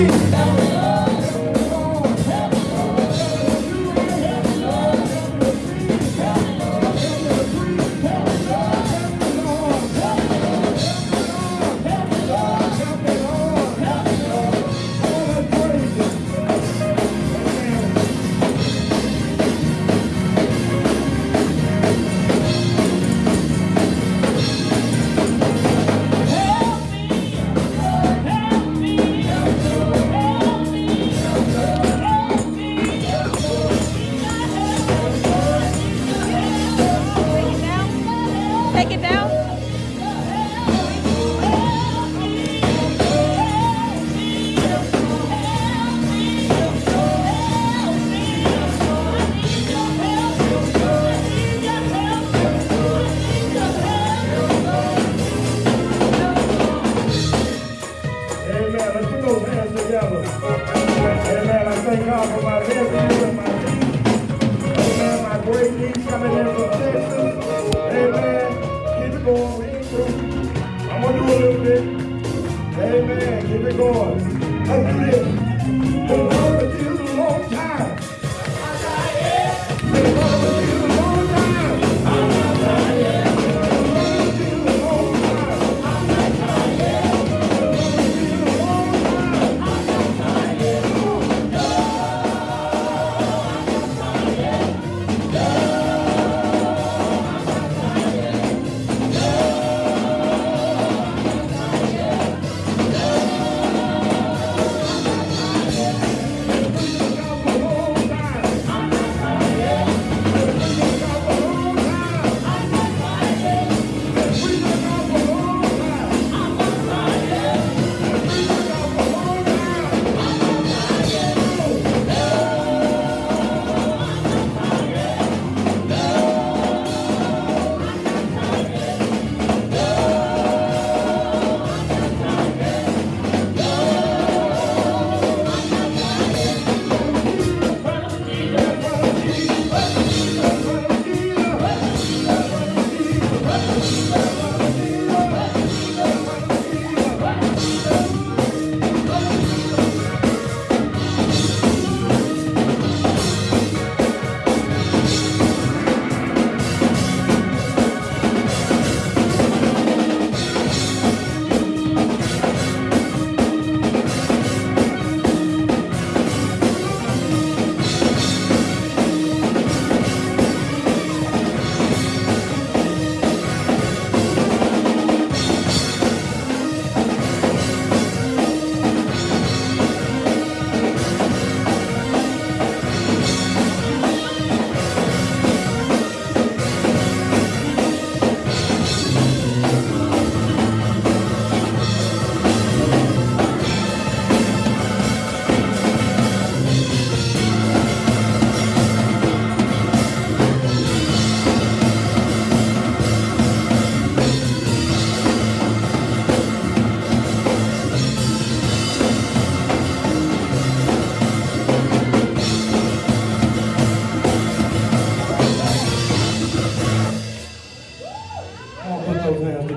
That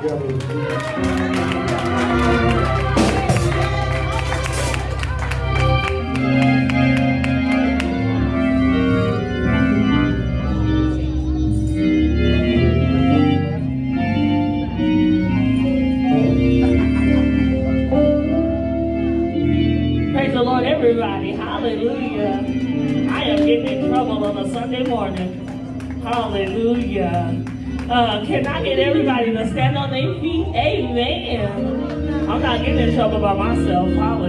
Obrigado. Man, I'm not getting in trouble by myself.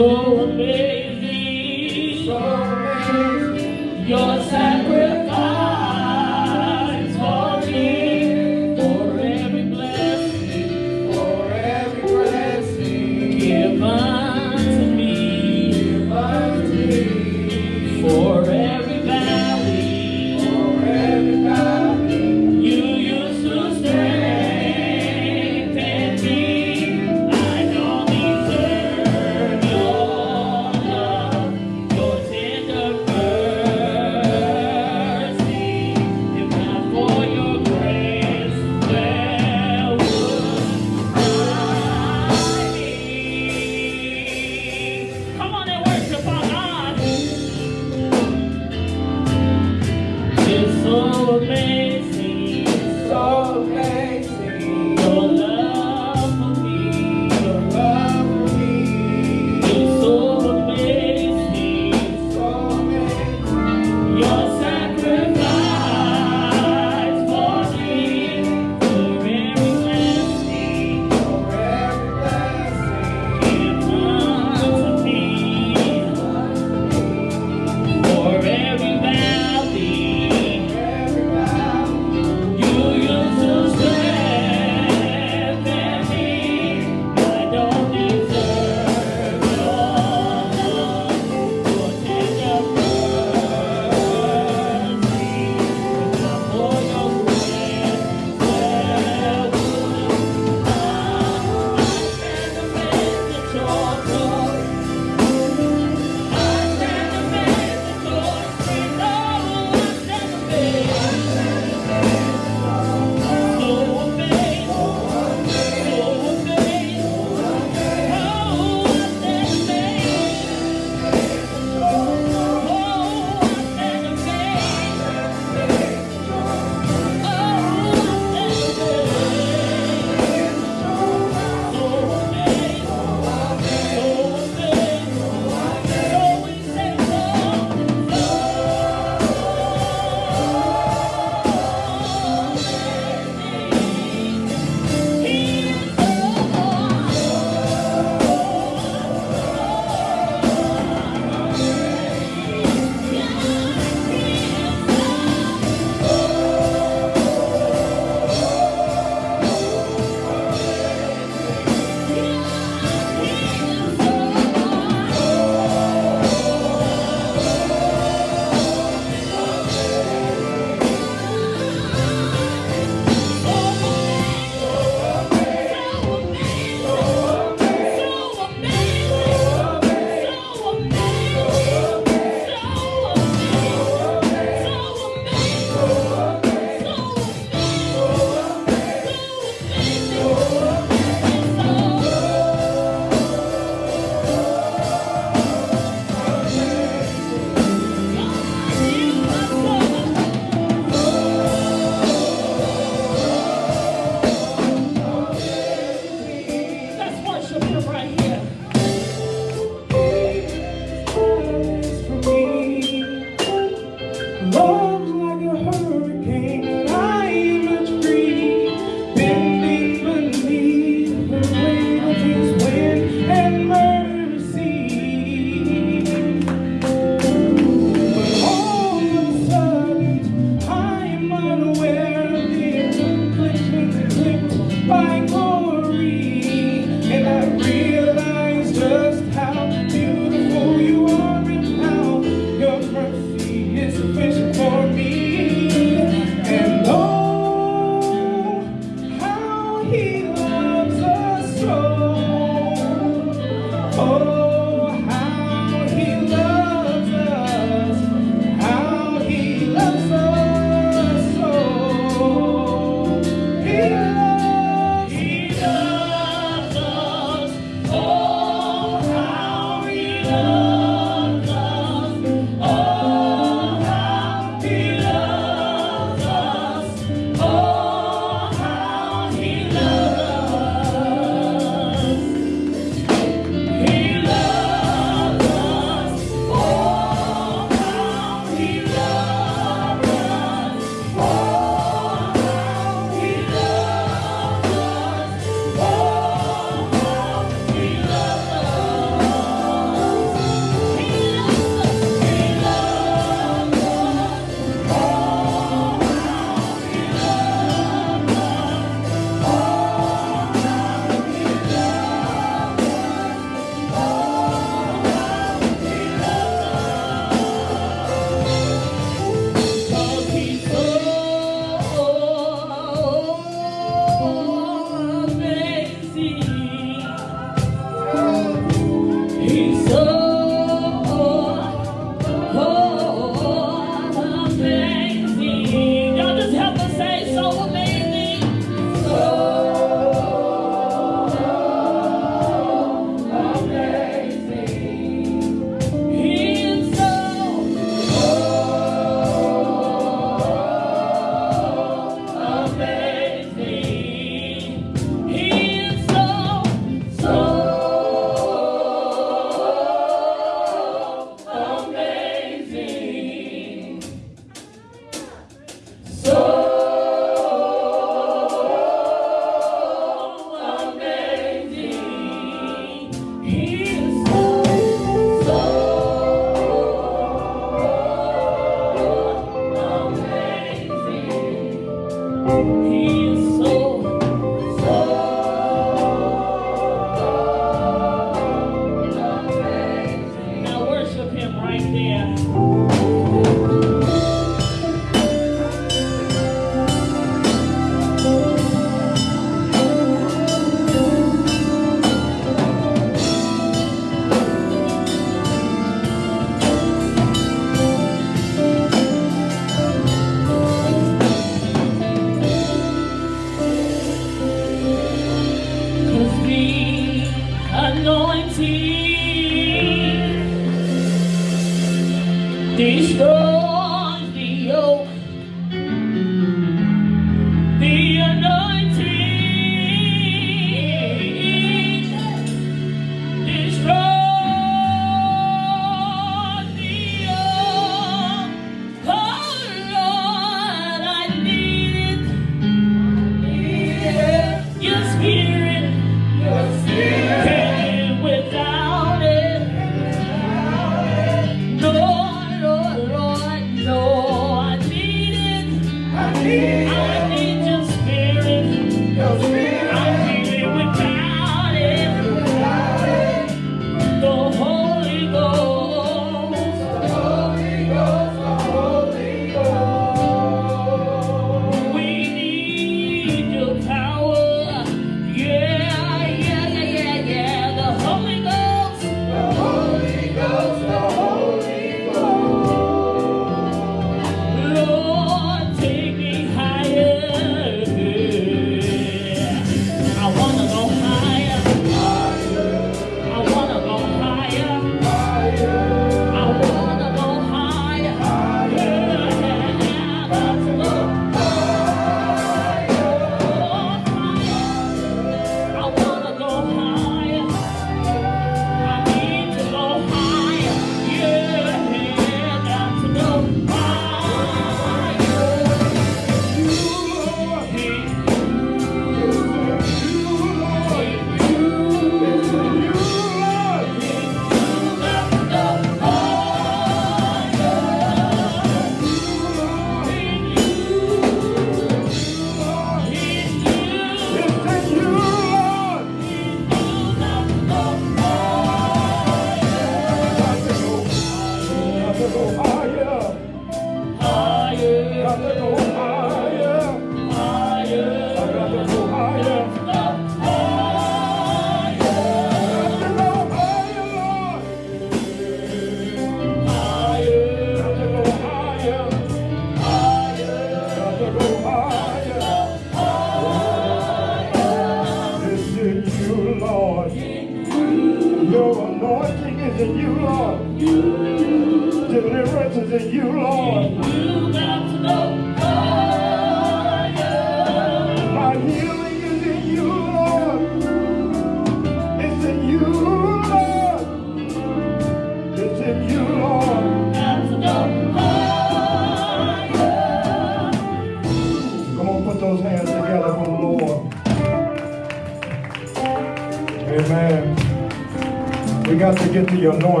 Got to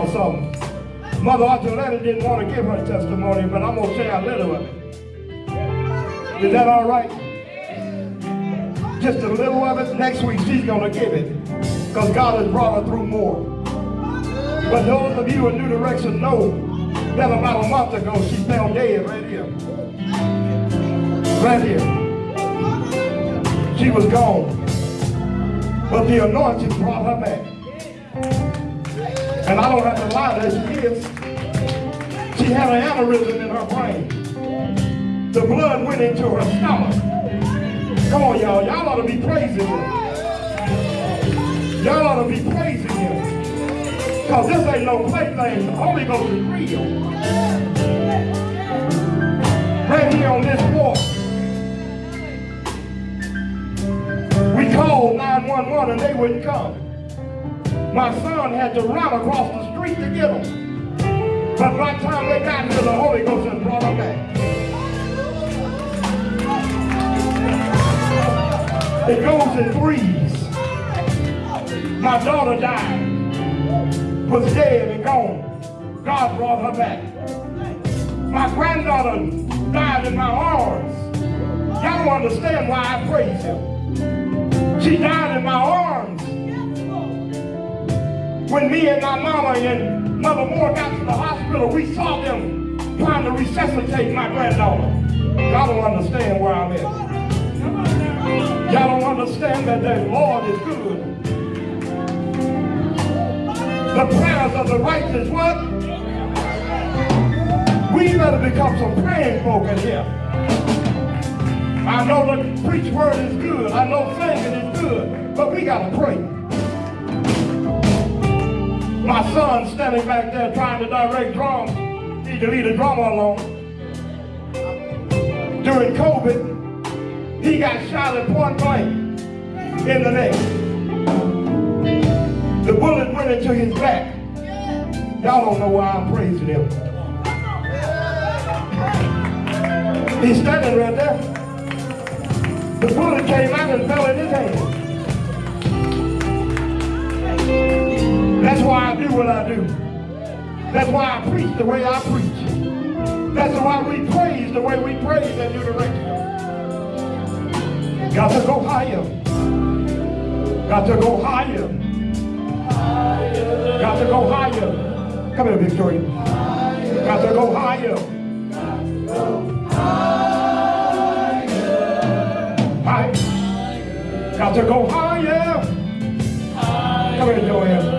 y'all something. Mother Archuleta didn't want to give her testimony, but I'm going to share a little of it. Is that all right? Just a little of it. Next week she's going to give it. Because God has brought her through more. But those of you in New Direction know that about a month ago she fell dead right here. Right here. She was gone. But the anointing. And I don't have to lie, there she is. She had an aneurysm in her brain. The blood went into her stomach. Come on, y'all. Y'all ought to be praising him. Y'all ought to be praising him. Because this ain't no plaything. The Holy Ghost is real. Right here on this walk, We called 911 and they wouldn't come. My son had to run across the street to get them. But by the time they got here, the Holy Ghost had brought them back. It goes in threes. My daughter died, was dead and gone. God brought her back. My granddaughter died in my arms. Y'all don't understand why I praise him. She died in my arms. When me and my mama and Mother Moore got to the hospital, we saw them trying to resuscitate my granddaughter. Y'all don't understand where I'm at. Y'all don't understand that the Lord is good. The prayers of the righteous, what? We better become some praying folk in here. I know the preach word is good. I know singing is good. But we got to pray. My son standing back there trying to direct drums. Need to leave the drummer alone. During COVID, he got shot at point blank in the neck. The bullet went into his back. Y'all don't know why I'm praising him. He's standing right there. The bullet came out and fell in his hand. That's why I do what I do. That's why I preach the way I preach. That's why we praise the way we praise in New Direction. Got to go higher. Got to go higher. Got to go higher. Come here, Victoria. Got to go higher. Higher. Got to go higher. Come here, Joanne.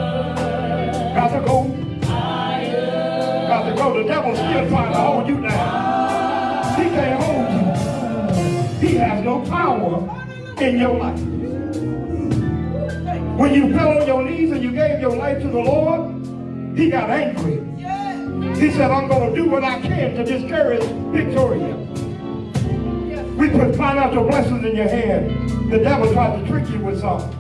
The devil's still trying to hold you down. He can't hold you. He has no power in your life. When you fell on your knees and you gave your life to the Lord, he got angry. He said, I'm going to do what I can to discourage Victoria. We put financial blessings in your hand. The devil tried to trick you with something.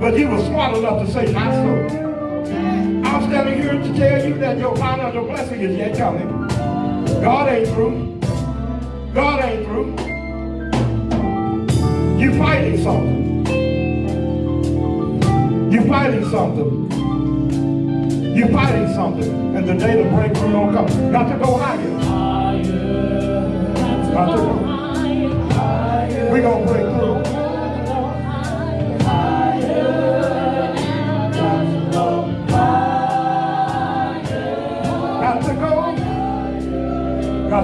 But he was smart enough to say, not so. I'm standing here to tell you that your financial blessing is yet coming. God ain't through. God ain't through. You're fighting something. You're fighting something. You're fighting something. And the day the breakthrough don't come. Got to go higher. Got to go. We gonna break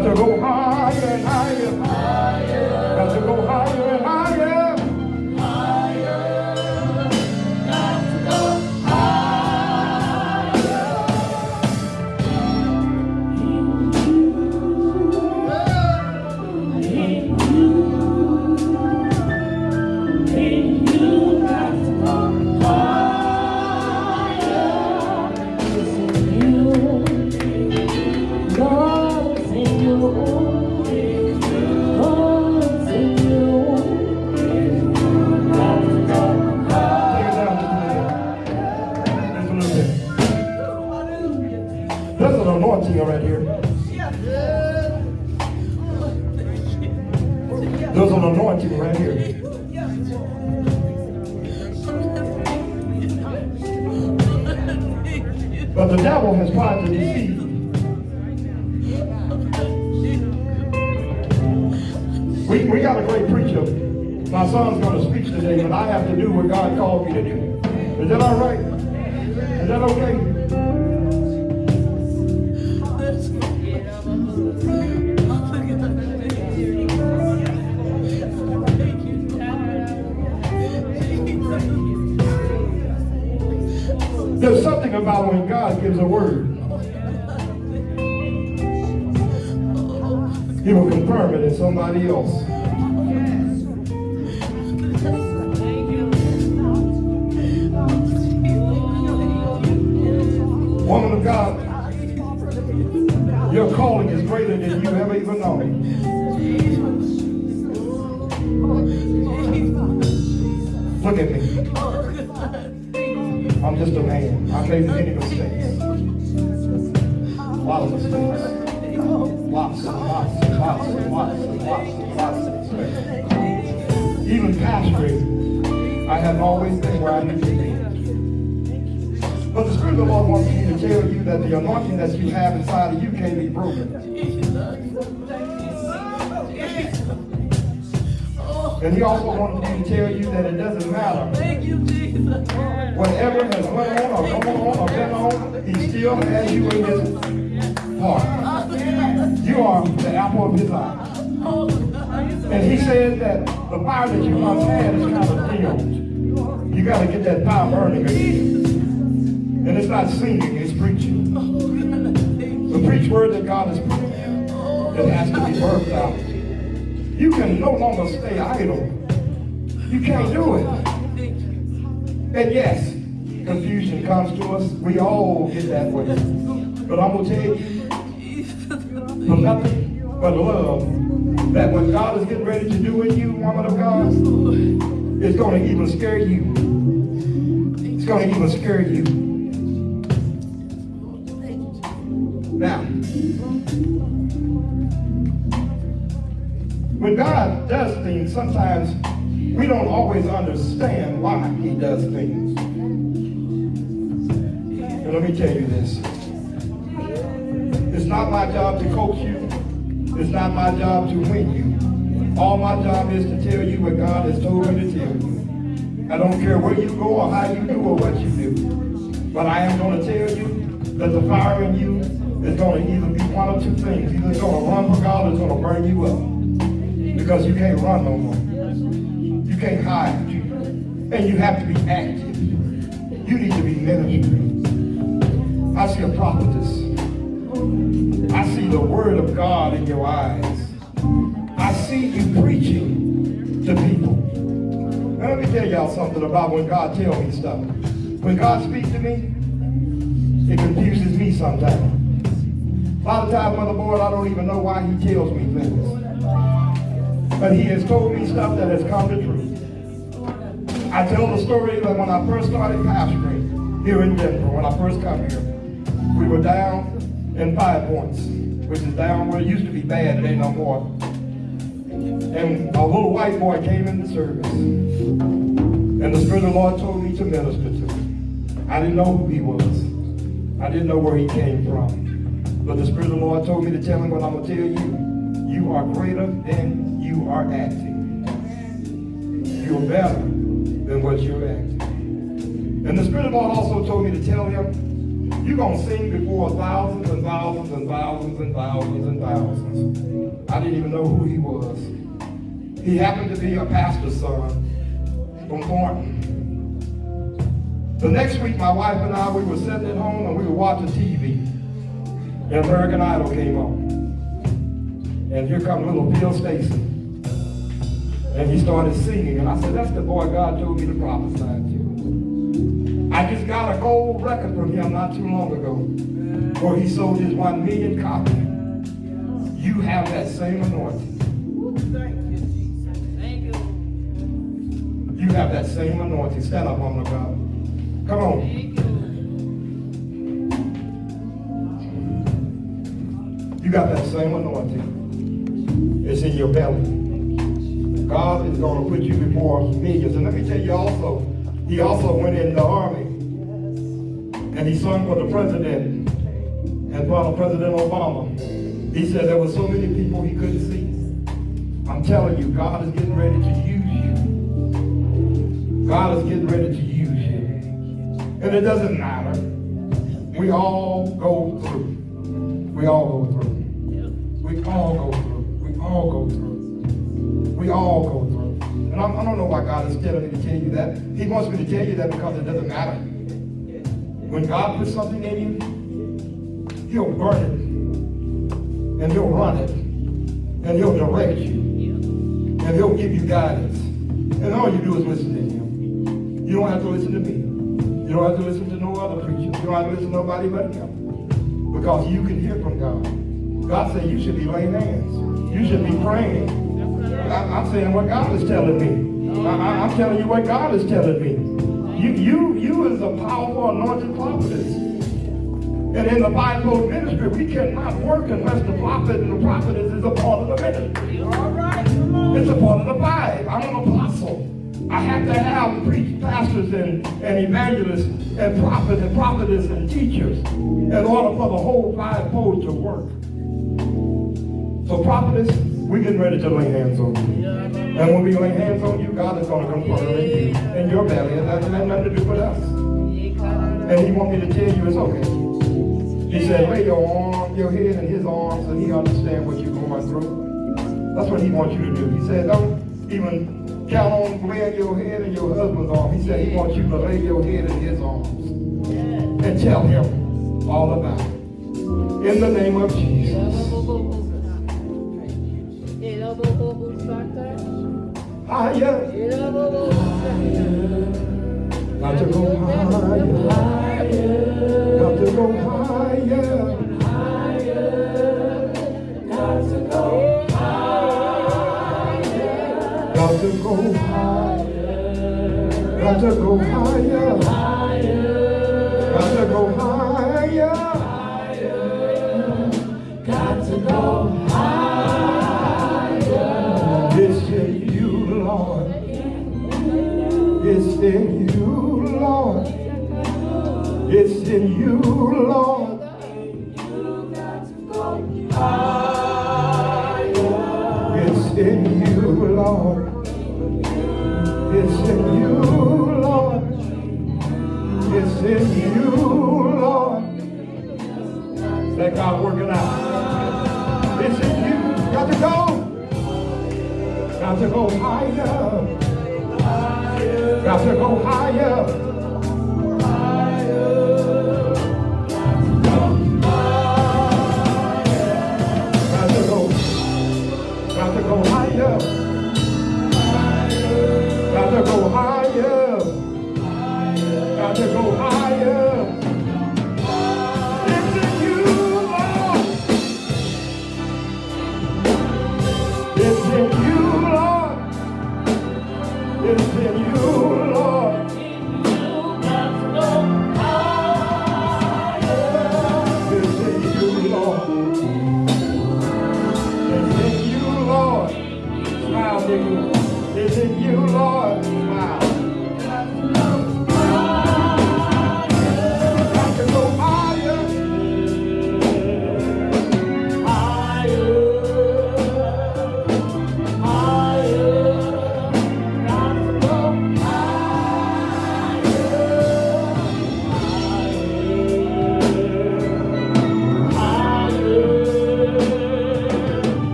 Got to go higher singing, it's preaching. The preach word that God has preached, it has to be birthed out. You can no longer stay idle. You can't do it. And yes, confusion comes to us. We all get that way. But I'm going to tell you, for nothing but love, that what God is getting ready to do in you, woman of God, it's going to even scare you. It's going to even scare you. Not my job to win you. All my job is to tell you what God has told me to tell you. I don't care where you go or how you do or what you do. But I am going to tell you that the fire in you is going to either be one of two things. Either going to run for God or going to burn you up. Because you can't run no more. You can't hide. And you have to be active. You need to be ministering. I see a prophetess. I see the word of God in your eyes. I see you preaching to people. Now, let me tell y'all something about when God tells me stuff. When God speaks to me, it confuses me sometimes. A lot of times, Mother Board, I don't even know why he tells me things. But he has told me stuff that has come to truth. I tell the story that when I first started pastoring here in Denver, when I first come here, we were down in Five Points, which is down where it used to be bad, it ain't no more. And a little white boy came into service. And the Spirit of the Lord told me to minister to him. I didn't know who he was. I didn't know where he came from. But the Spirit of the Lord told me to tell him what I'm going to tell you. You are greater than you are acting. You're better than what you're acting. And the Spirit of the Lord also told me to tell him, you're going to sing before thousands and thousands and thousands and thousands and thousands. I didn't even know who he was. He happened to be a pastor's son from Thornton. The next week, my wife and I, we were sitting at home and we were watching TV. And American Idol came on. And here comes little Phil Stacey. And he started singing. And I said, that's the boy God told me to prophesy to. I just got a gold record from him not too long ago where he sold his one million copies. You have that same anointing. You have that same anointing. Stand up, woman of God. Come on. You got that same anointing. It's in your belly. God is going to put you before millions. And let me tell you also, he also went in the army and he sung for the president and for President Obama. He said there were so many people he couldn't see. I'm telling you, God is getting ready to use you. God is getting ready to use you. And it doesn't matter. We all go through. We all go through. We all go through. We all go through. We all go through. I'm, I don't know why God is telling me to tell you that. He wants me to tell you that because it doesn't matter. When God puts something in you, he'll burn it. And he'll run it. And he'll direct you. And he'll give you guidance. And all you do is listen to him. You don't have to listen to me. You don't have to listen to no other preacher. You don't have to listen to nobody but him. Because you can hear from God. God said you should be laying hands. You should be praying. I, am saying what God is telling me. I, am telling you what God is telling me. You, you, you is a powerful anointed prophetess. And in the fivefold ministry, we cannot work unless the prophet and the prophetess is a part of the ministry. All right. It's a part of the five. I'm an apostle. I have to have preach pastors and, and evangelists and prophets and prophetess and teachers in order for the whole fivefold to work. So prophetess, we're getting ready to lay hands on you. And when we lay hands on you, God is going to confirm in you in your belly. It doesn't have nothing to do with us. And he want me to tell you it's okay. He said, lay your arm, your head in his arms and he understand what you're going through. That's what he wants you to do. He said, don't even count on laying your head in your husband's arm. He said he wants you to lay your head in his arms and tell him all about it. In the name of Jesus. Higher. Got to go higher. Got to go higher. Got to go higher. Got to go higher.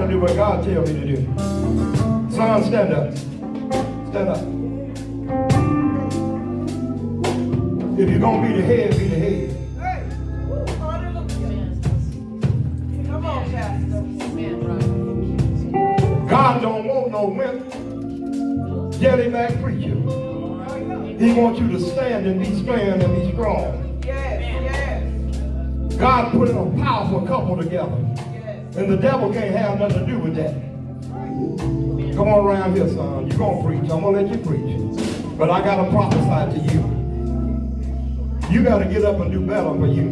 What? I got to do what God tells me to do. Son, stand up. Stand up. If you're going to be the head, be the head. Hey. Hallelujah. Come on, Pastor. God don't want no wimp, jellyback preacher. He wants you to stand and be strong and be strong. Yes, yes, God put a powerful couple together. And the devil can't have nothing to do with that. Come on around here, son. You're going to preach. I'm going to let you preach. But I got to prophesy to you. You got to get up and do better for you.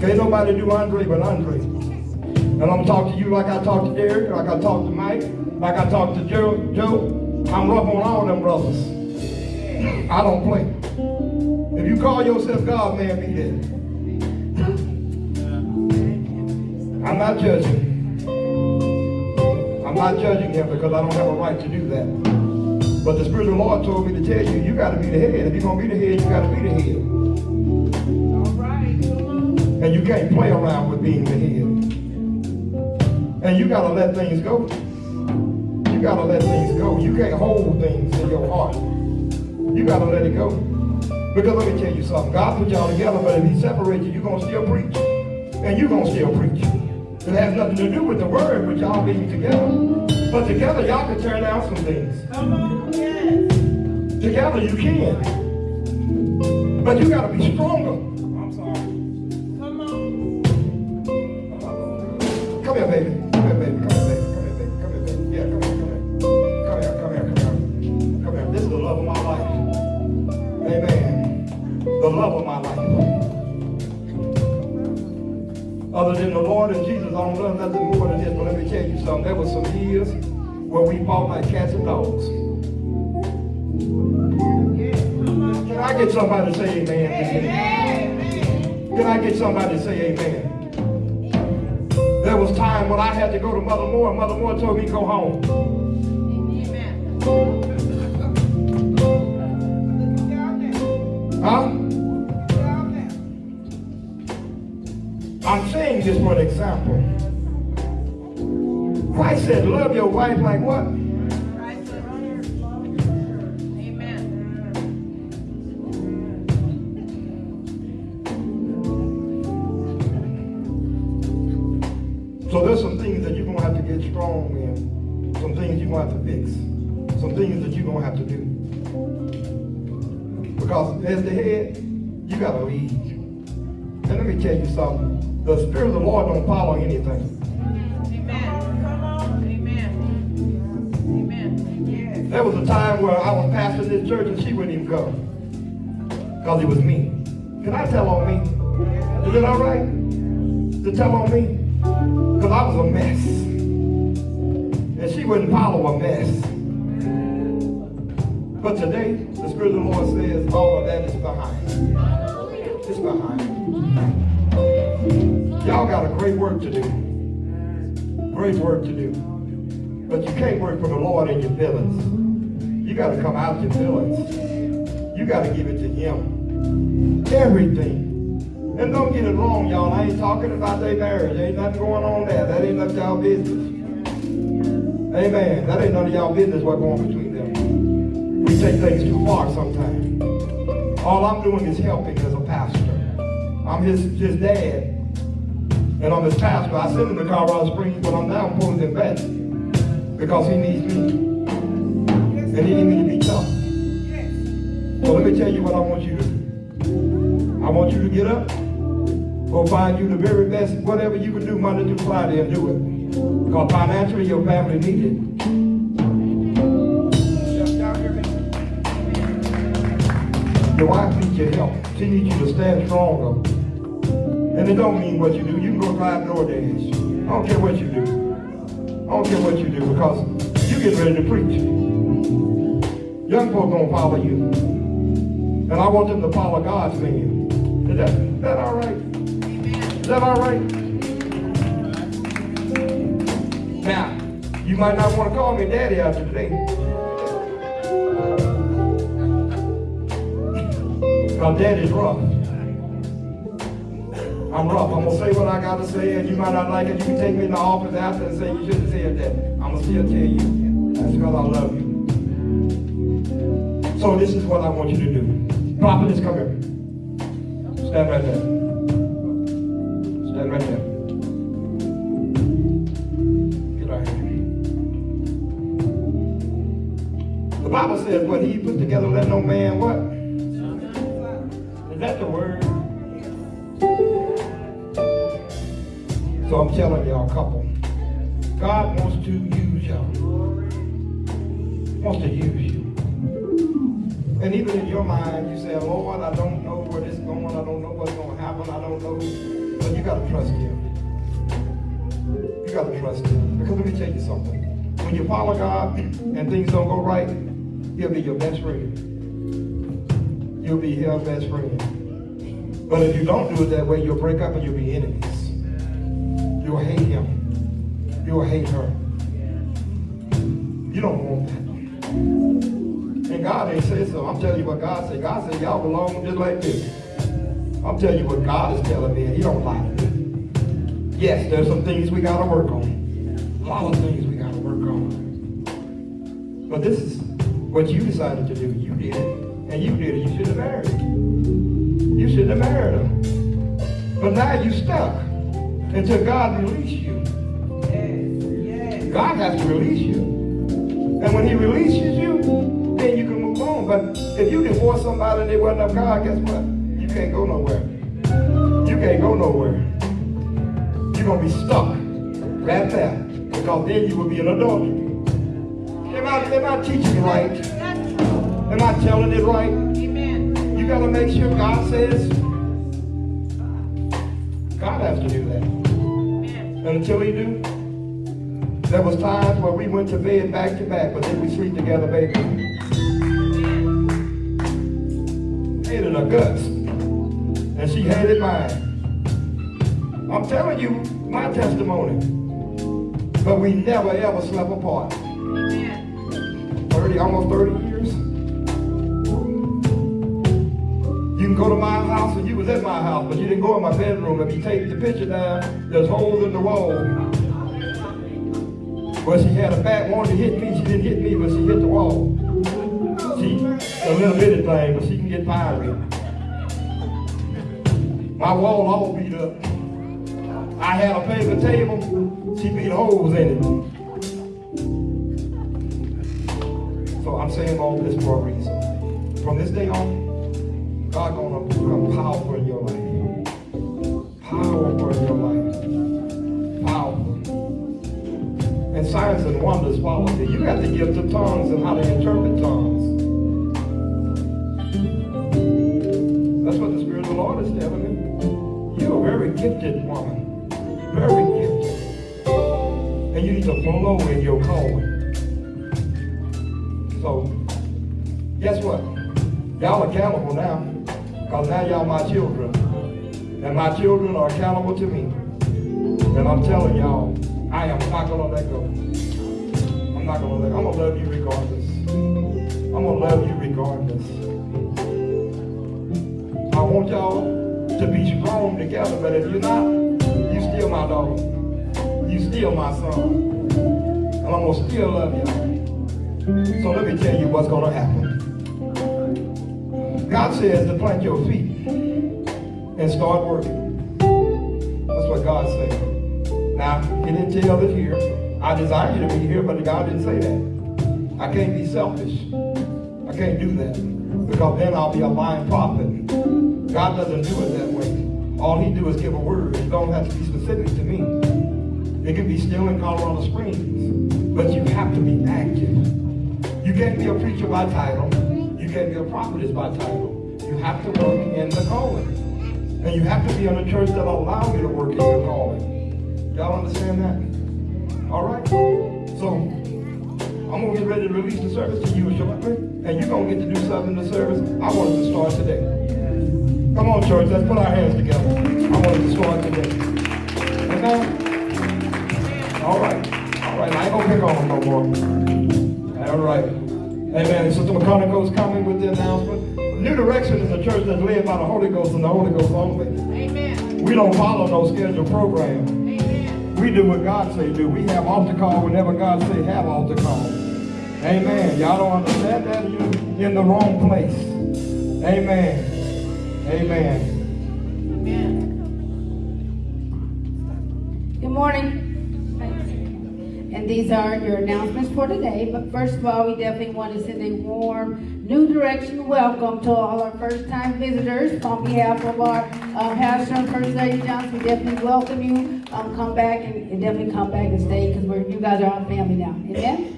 Can't nobody do Andre but Andre. And I'm talking to you like I talk to Derek, like I talk to Mike, like I talk to Joe. Joe, I'm rough on all them brothers. I don't play. If you call yourself God, man, be dead. I'm not judging. I'm not judging him because I don't have a right to do that. But the Spirit of the Lord told me to tell you, you got to be the head. If you're going to be the head, you got to be the head. All right. And you can't play around with being the head. And you got to let things go. You got to let things go. You can't hold things in your heart. You got to let it go. Because let me tell you something. God put y'all together, but if he separates you, you're going to still preach. And you're going to still preach. It has nothing to do with the word, but y'all being together. But together, y'all can turn out some things. Come on. Yes. Together, you can. But you got to be stronger. I'm sorry. Come on. Come here, baby. Come here, baby. Other than Jesus, I don't love nothing more than this. But let me tell you something. There was some years where we fought like cats and dogs. Can I get somebody to say amen? Can I get somebody to say amen? There was time when I had to go to Mother Moore, and Mother Moore told me go home. Amen. Huh? Saying for an example. Christ said, love your wife like what? So there's some things that you're going to have to get strong in. Some things you're going to have to fix. Some things that you're going to have to do. Because as the head, you got to lead. And let me tell you something. The Spirit of the Lord don't follow anything. Amen. Come on. Amen. Amen. Yes. There was a time where I was pastoring this church and she wouldn't even go. Because it was me. Can I tell on me? Is it all right to tell on me? Because I was a mess. And she wouldn't follow a mess. But today, the Spirit of the Lord says all of that is behind. It's behind. Y'all got a great work to do. Great work to do. But you can't work for the Lord in your feelings. You got to come out your feelings. You got to give it to Him. Everything. And don't get it wrong, y'all. I ain't talking about their marriage. Ain't nothing going on there. That ain't none of y'all business. Amen. That ain't none of y'all business what's going between them. We take things too far sometimes. All I'm doing is helping as a pastor. I'm his, his dad. And I'm his pastor. I send him to Colorado Springs, but I'm now pulling him back. Because he needs me. And he needs me to be tough. So let me tell you what I want you to do. I want you to get up, go find you the very best, whatever you can do Monday through Friday and do it. Because financially your family needs it. Your wife needs your help. She needs you to stand stronger. And it don't mean what you do. You can go drive DoorDash. I don't care what you do. I don't care what you do because you get ready to preach. Young folk gonna follow you. And I want them to follow God's man. Is that, is that all right? Is that all right? Now, you might not want to call me daddy after today. Because daddy's rough. I'm rough. I'm going to say what I got to say, and you might not like it. You can take me in the office after and say you shouldn't say that. I'm going to still tell you. That's because I love you. So this is what I want you to do. Prophetess, come here. Stand right there. Stand right there. Get. The Bible says, what he put together, let no man what? So I'm telling y'all, a couple, God wants to use y'all. Wants to use you. And even in your mind, you say, Lord, I don't know where this is going. I don't know what's going to happen. I don't know. But you got to trust him. You got to trust him. Because let me tell you something. When you follow God and things don't go right, he'll be your best friend. You'll be your best friend. But if you don't do it that way, you'll break up and you'll be enemies. You'll hate him. You'll hate her. You don't want that. And God ain't say so. I'm telling you what God said. God said y'all belong just like this. I'm telling you what God is telling me, He don't to me. Yes, there's some things we gotta work on. A lot of things we gotta work on. But this is what you decided to do. You did it. And you did it. You should have married. You shouldn't have married her. But now you stuck until God release you. Yes. Yes. God has to release you. And when he releases you, then you can move on. But if you divorce somebody and they wasn't of God, guess what? You can't go nowhere. You can't go nowhere. You're going to be stuck right there. Because then you will be an adultery. Am I, am I teaching you right? Am I telling it right? Amen. You got to make sure God says. God has to do that. And until he do, there was times where we went to bed back to back, but then we sleep together, baby. Hated her guts. And she hated mine. I'm telling you my testimony. But we never ever slept apart. 30, almost 30 can go to my house and you was at my house, but you didn't go in my bedroom. If you take the picture down, there's holes in the wall. But she had a bat, wanted to hit me. She didn't hit me, but she hit the wall. She, a little bitty thing, but she can get fiery. My wall all beat up. I had a paper table. She beat holes in it. So I'm saying all this for a reason. From this day on, God gonna become powerful in your life. Powerful in your life. Powerful. And signs and wonders follow you. You got the gift of tongues and how to interpret tongues. That's what the Spirit of the Lord is telling me. You're a very gifted woman. Very gifted. And you need to flow in your calling. So, guess what? Y'all accountable now. Because now y'all my children. And my children are accountable to me. And I'm telling y'all, I am not gonna let go. I'm not gonna let go. I'm gonna love you regardless. I'm gonna love you regardless. I want y'all to be strong together, but if you're not, you still my daughter. You still my son. And I'm gonna still love y'all. So let me tell you what's going to happen. God says to plant your feet and start working. That's what God said. Now, He didn't tell it here. I desire you to be here, but God didn't say that. I can't be selfish. I can't do that because then I'll be a lying prophet. God doesn't do it that way. All He do is give a word. It don't have to be specific to me. It can be still in Colorado Springs, but you have to be active. You can't be a preacher by title. Can't be a prophet prophetess by title. You have to work in the calling. And you have to be in a church that will allow you to work in your calling. Y'all understand that? All right? So, I'm going to get ready to release the service to you shortly. And you're going to get to do something in the service. I want it to start today. Come on, church. Let's put our hands together. I want it to start today. Amen? All right. All right. I ain't going to pick on them no more. All right. Amen. Sister McConaughey's coming with the announcement. New Direction is a church that's led by the Holy Ghost and the Holy Ghost only. Amen. We don't follow no scheduled program. Amen. We do what God say do. We have altar call whenever God say have altar call. Amen. Y'all don't understand that? You're in the wrong place. Amen. Amen. Amen. Good morning. And these are your announcements for today. But first of all, we definitely want to send a warm New Direction welcome to all our first-time visitors. On behalf of our uh, pastor and First Lady Johnson, we definitely welcome you. Um, come back and, and definitely come back and stay because you guys are our family now. Amen.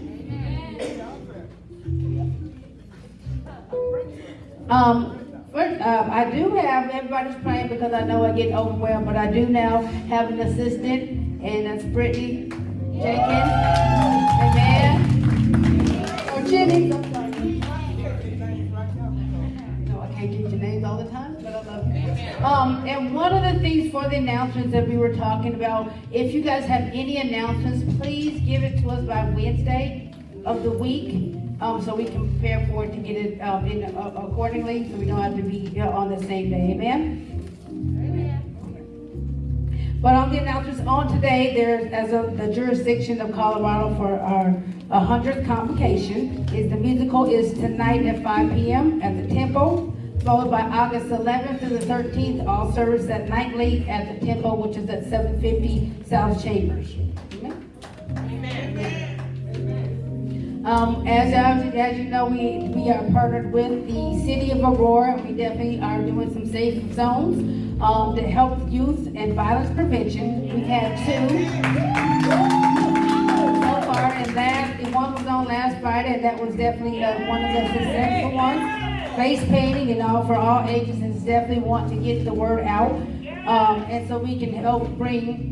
Um, first, um, I do have everybody's praying because I know I get overwhelmed, but I do now have an assistant, and that's Brittany Jenkins. Amen. Or sorry. No, I can't get your names all the time, but I love you. Um, and one of the things for the announcements that we were talking about, if you guys have any announcements, please give it to us by Wednesday of the week, um, so we can prepare for it to get it, um, in uh, accordingly, so we don't have to be on the same day, amen? But on the announcements on today, there's, as of the jurisdiction of Colorado for our 100th convocation, is the musical is tonight at 5 p.m. at the Temple, followed by August 11th to the 13th, all service at nightly at the Temple, which is at 750 South Chambers. Um, as, as, you know, we, we are partnered with the city of Aurora. and We definitely are doing some safe zones, um, to help youth and violence prevention. We've had two so far, and that, and one was on last Friday, and that was definitely, uh, one of the successful ones. Face painting and all for all ages, and definitely want to get the word out. Um, and so we can help bring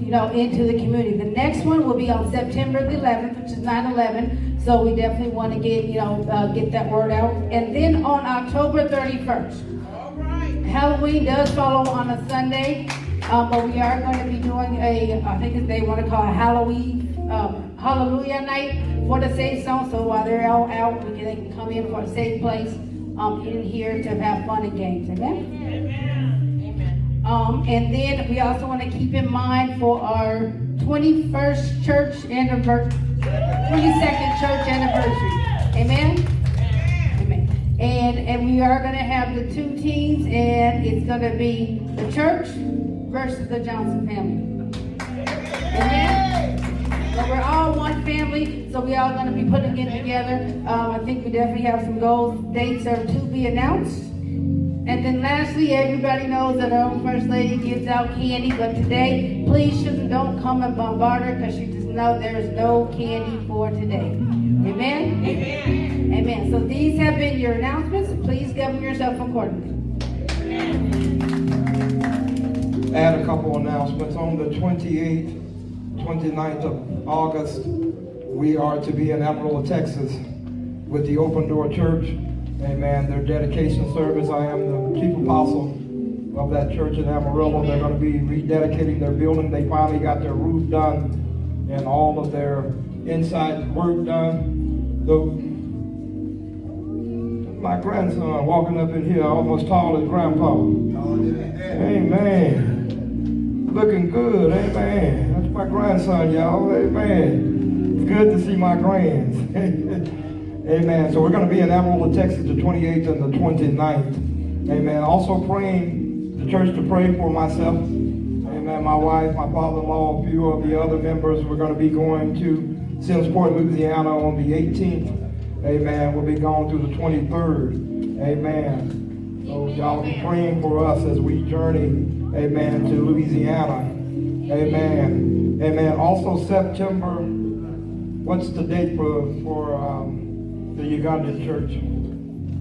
you know, into the community. The next one will be on September the 11th, which is 9/11. So we definitely want to get, you know, uh, get that word out. And then on October 31st, Halloween does follow on a Sunday, um, but we are going to be doing a, I think they want to call it Halloween, um, Hallelujah night for the safe zone. So while they're all out, we can, they can come in for a safe place um, in here to have fun and games. Amen. Um, and then we also want to keep in mind for our 21st church anniversary, 22nd church anniversary. Amen? Amen. And, and we are going to have the two teams, and it's going to be the church versus the Johnson family. Amen? So we're all one family, so we all going to be putting it together. Um, I think we definitely have some goals. Dates are to be announced. And then lastly, everybody knows that our own First Lady gives out candy, but today, please shouldn't, don't come and bombard her because she just know there's no candy for today. Amen? Amen. Amen. So these have been your announcements. Please govern yourself accordingly. add a couple announcements. On the 28th, 29th of August, we are to be in Amarillo, Texas with the Open Door Church. Amen. Their dedication service. I am the chief apostle of that church in Amarillo. They're going to be rededicating their building. They finally got their roof done and all of their inside work done. The, my grandson walking up in here almost tall as grandpa. Amen. Looking good. Amen. That's my grandson, y'all. Amen. It's good to see my grands. Amen. So we're going to be in Amarillo, Texas, the 28th and the 29th. Amen. Also praying the church to pray for myself. Amen. My wife, my father-in-law, a few of the other members. We're going to be going to Simmesport, Louisiana on the 18th. Amen. We'll be going through the 23rd. Amen. So y'all be praying for us as we journey, amen, to Louisiana. Amen. Amen. Also September, what's the date for, for um, the Ugandan church?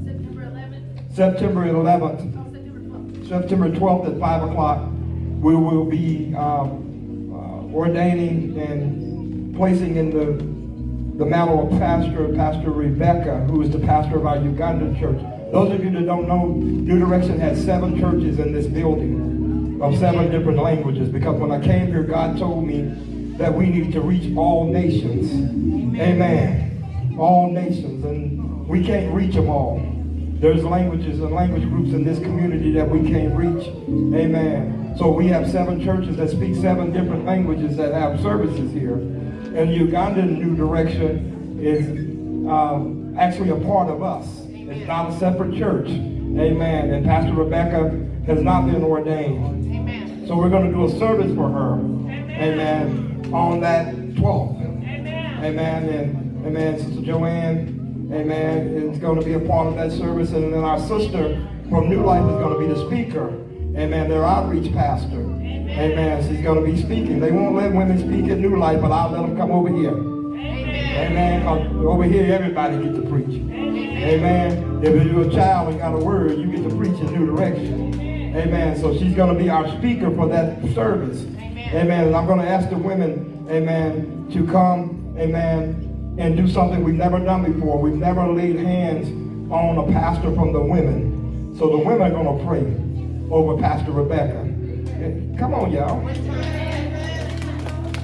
September 11th. September 11th. Oh, September 12th. September 12th at 5 o'clock, we will be um, uh, ordaining and placing in the, the mantle of pastor, Pastor Rebecca, who is the pastor of our Ugandan church. Those of you that don't know, New Direction has seven churches in this building of seven different languages because when I came here, God told me that we need to reach all nations. Amen. All nations. And we can't reach them all. There's languages and language groups in this community that we can't reach. Amen. So we have seven churches that speak seven different languages that have services here. And Ugandan New Direction is um, actually a part of us. It's not a separate church. Amen. And Pastor Rebecca has not been ordained. Amen. So we're going to do a service for her. Amen. On that 12th. Amen. And amen, Sister Joanne, amen, is going to be a part of that service. And then our sister from New Life is going to be the speaker. Amen. Their outreach pastor. Amen. She's going to be speaking. They won't let women speak at New Life, but I'll let them come over here. Amen. Amen. over here, everybody get to preach. Amen. If you're a child and got a word, you get to preach in new direction. Amen. So she's going to be our speaker for that service. Amen. And I'm going to ask the women, amen, to come, amen, and do something we've never done before. We've never laid hands on a pastor from the women. So the women are going to pray over Pastor Rebecca. Come on, y'all.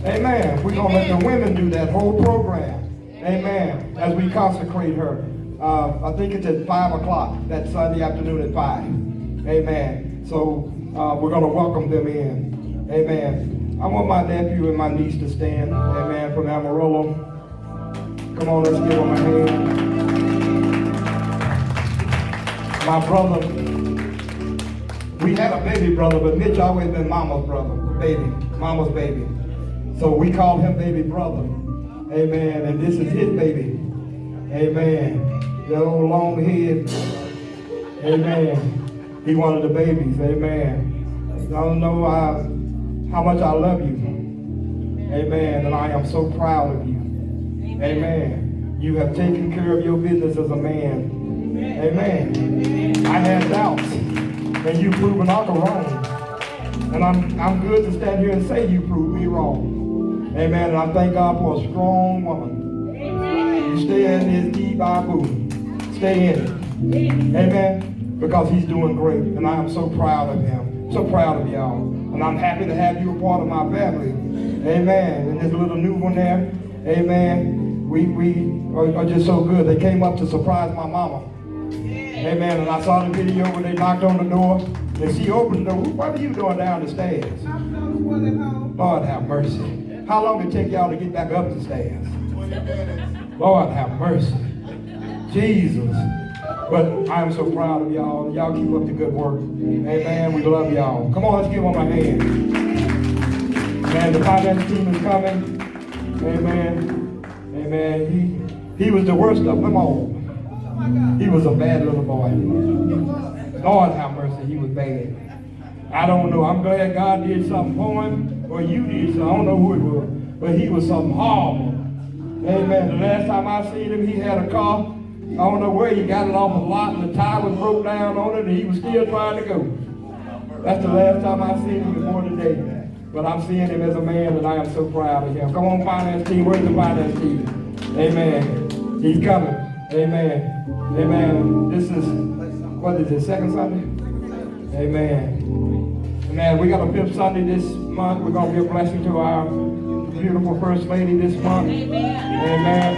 Amen. We're going to let the women do that whole program. Amen. As we consecrate her. Uh, I think it's at 5 o'clock that Sunday afternoon at 5. Amen. So uh, we're going to welcome them in. Amen. I want my nephew and my niece to stand. Amen. From Amarillo. Come on, let's give him a hand. My brother, we had a baby brother, but Mitch always been mama's brother, baby, mama's baby. So we call him baby brother. Amen. And this is his baby. Amen. The old long head. Amen. He of the babies. Amen. I don't know uh, how much I love you. Amen. And I am so proud of you. Amen. You have taken care of your business as a man. Amen. I had doubts, and you proved proven Uncle wrong. And I'm I'm good to stand here and say you proved me wrong. Amen. And I thank God for a strong woman. You stay in his deep boo. Stay in it. Amen. Because he's doing great. And I am so proud of him. So proud of y'all. And I'm happy to have you a part of my family. Amen. And there's a little new one there. Amen. We we are, are just so good. They came up to surprise my mama. Amen. And I saw the video when they knocked on the door. And she opened the door. What are you doing down the stairs? Lord have mercy. How long did it take y'all to get back up the stairs? Lord have mercy. Jesus. But I'm so proud of y'all. Y'all keep up the good work. Amen. We love y'all. Come on, let's give them a hand. Man, the finance team is coming. Amen. Amen. He he was the worst of them all. He was a bad little boy. Lord have mercy, he was bad. I don't know. I'm glad God did something for him, or you did something. I don't know who it was, but he was something horrible. Amen. The last time I seen him, he had a car. I don't know where he got it off a lot, and the tire was broke down on it, and he was still trying to go. That's the last time I seen him before today. But I'm seeing him as a man, and I am so proud of him. Come on, finance team. Where's the finance team? Amen. He's coming. Amen. Amen. This is, what is it, second Sunday? Amen. Amen. We got a fifth Sunday this month. We're going to be a blessing to our beautiful First Lady this month. Amen.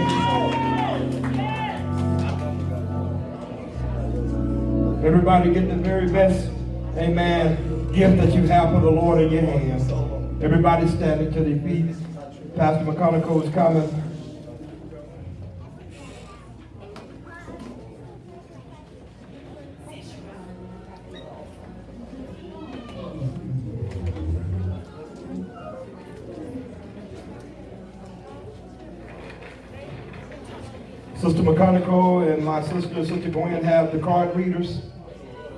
Everybody get the very best, amen, gift that you have for the Lord in your hands. Everybody standing to their feet. Pastor McConaughey is coming. Sister McConaughey and my sister, Sister Gwen, have the card readers.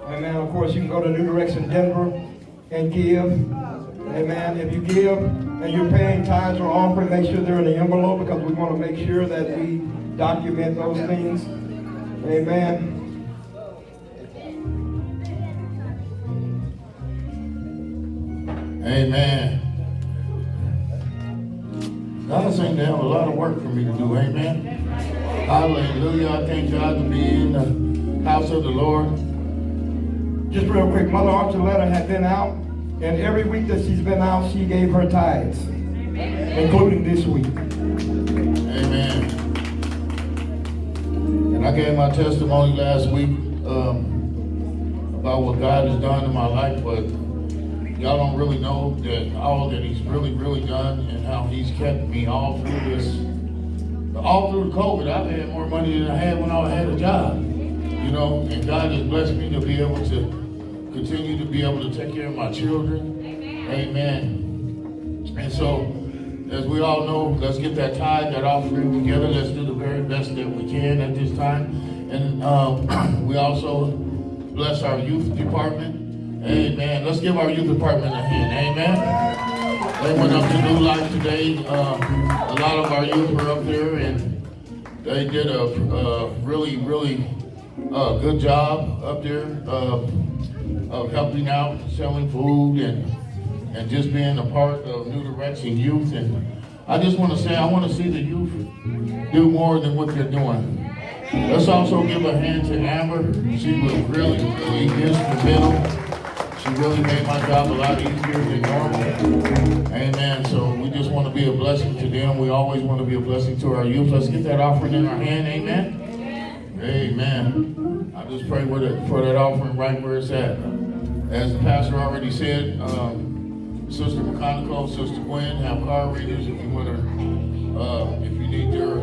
Amen. Of course, you can go to New Direction Denver and give. Amen. If you give and you're paying tithes or offering, make sure they're in the envelope because we want to make sure that we document those things. Amen. Amen. God seems to have a lot of work for me to do. Amen. Hallelujah. I thank God to be in the house of the Lord. Just real quick, Mother Archuleta had been out, and every week that she's been out, she gave her tithes, including this week. Amen. And I gave my testimony last week um, about what God has done in my life, but y'all don't really know that all that He's really, really done and how He's kept me all through this, all through COVID. I've had more money than I had when I had a job, you know, and God has blessed me to be able to continue to be able to take care of my children. Amen. And so as we all know, let's get that tithe, that offering together. Let's do the very best that we can at this time. And um, we also bless our youth department. Amen. Let's give our youth department a hand. Amen. They went up to New Life today. Uh, a lot of our youth were up there and they did a, a really, really uh, good job up there uh, of helping out, selling food and and just being a part of New Direction Youth. And I just want to say, I want to see the youth do more than what they're doing. Let's also give a hand to Amber. She was really, really instrumental. She really made my job a lot easier than normal. Amen. So we just want to be a blessing to them. We always want to be a blessing to our youth. Let's get that offering in our hand. Amen. Amen. I just pray it for that offering right where it's at. As the pastor already said, um, Sister McConicle, Sister Gwen have card readers if you want to, uh, if you need your,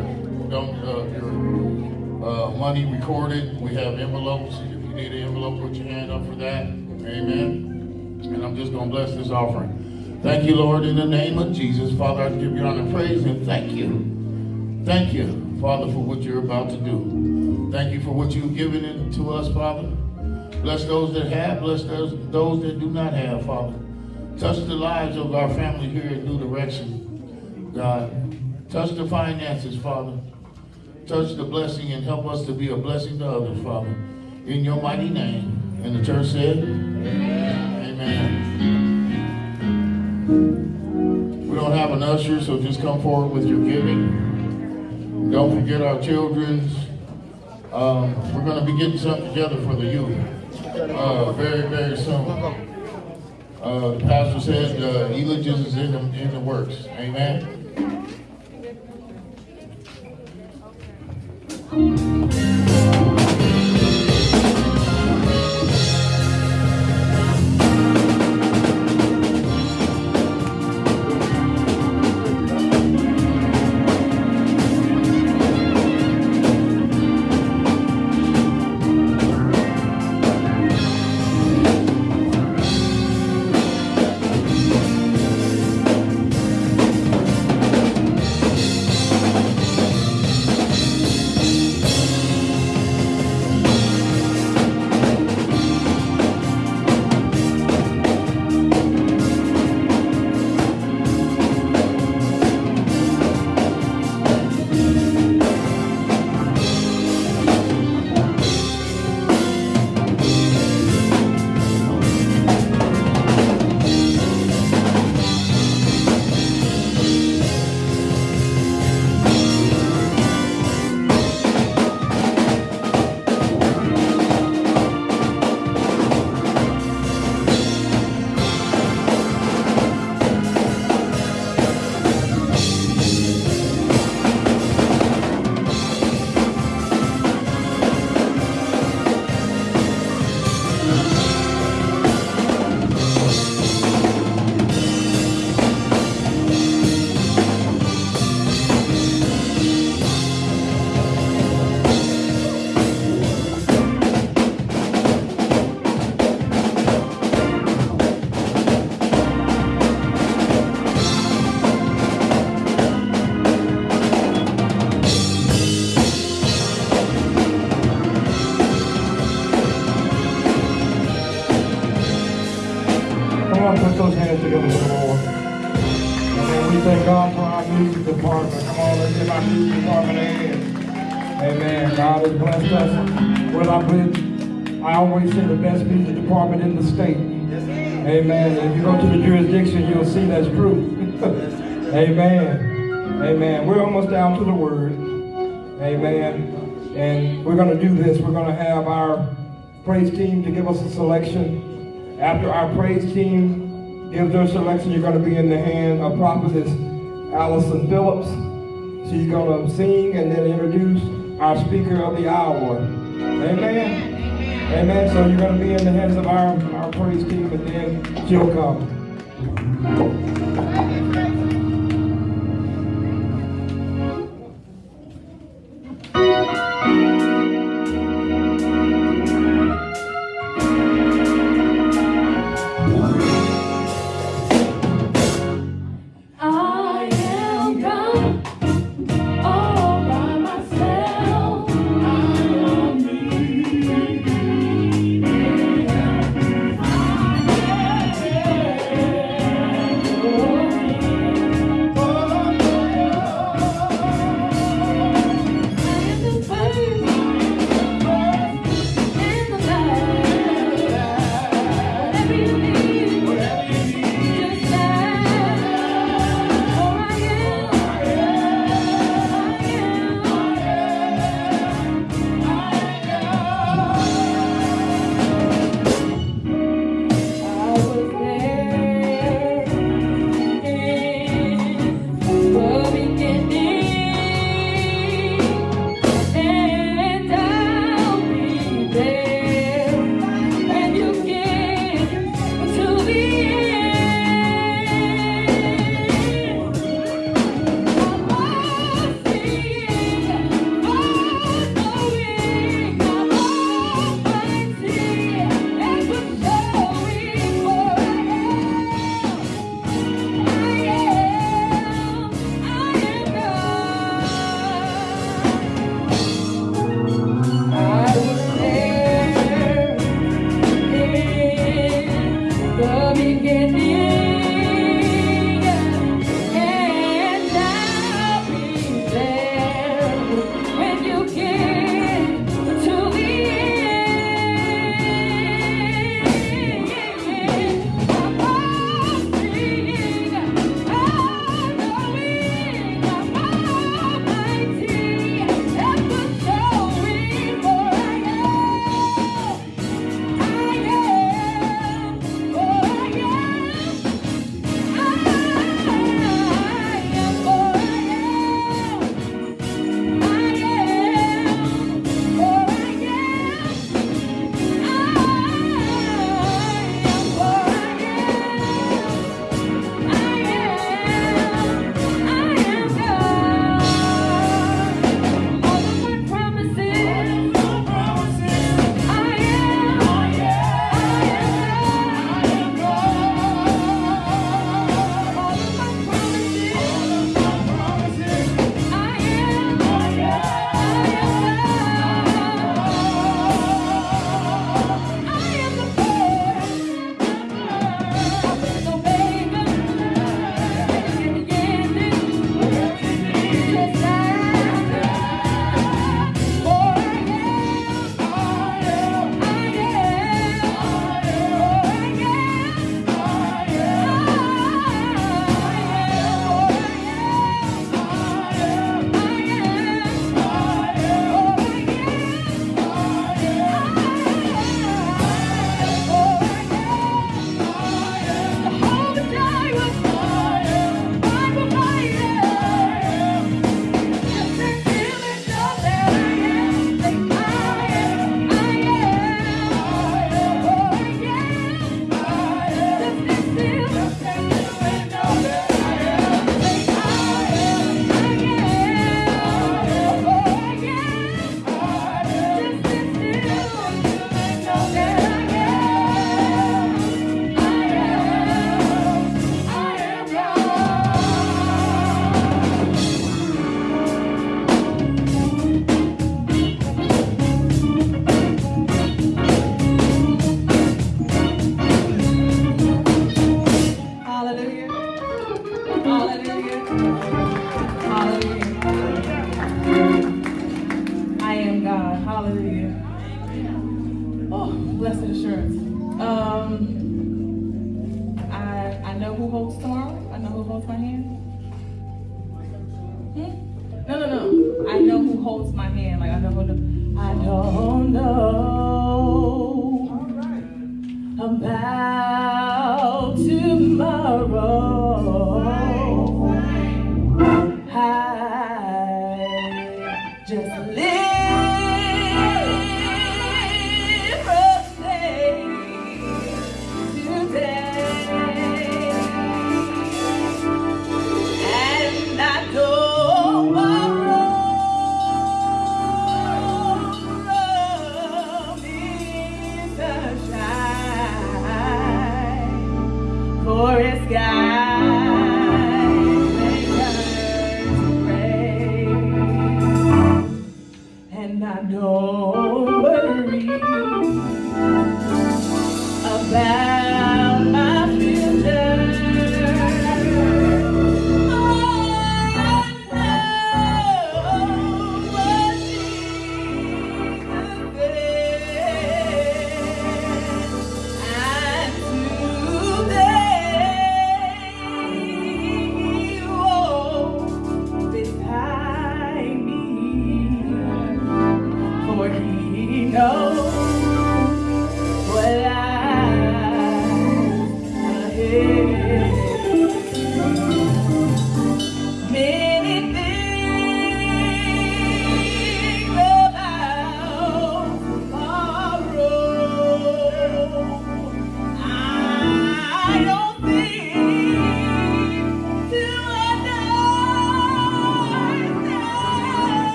don't, uh, your, uh, money recorded. We have envelopes. If you need an envelope, put your hand up for that. Amen. And I'm just going to bless this offering. Thank you, Lord, in the name of Jesus. Father, I give you honor praise and thank you. Thank you, Father, for what you're about to do. Thank you for what you've given to us, Father. Bless those that have, bless those, those that do not have, Father. Touch the lives of our family here at New Direction, God. Touch the finances, Father. Touch the blessing and help us to be a blessing to others, Father. In your mighty name. And the church said, Amen. We don't have an usher, so just come forward with your giving. Don't forget our children's. Um, we're going to be getting something together for the youth uh, very, very soon. Uh, the pastor said uh, eulogies is in the, in the works. Amen. See that's true. Amen. Amen. We're almost down to the word. Amen. And we're going to do this. We're going to have our praise team to give us a selection. After our praise team gives their selection, you're going to be in the hand of prophetess Allison Phillips. She's going to sing and then introduce our speaker of the hour. Amen. Amen. So you're going to be in the hands of our, our praise team and then she'll come.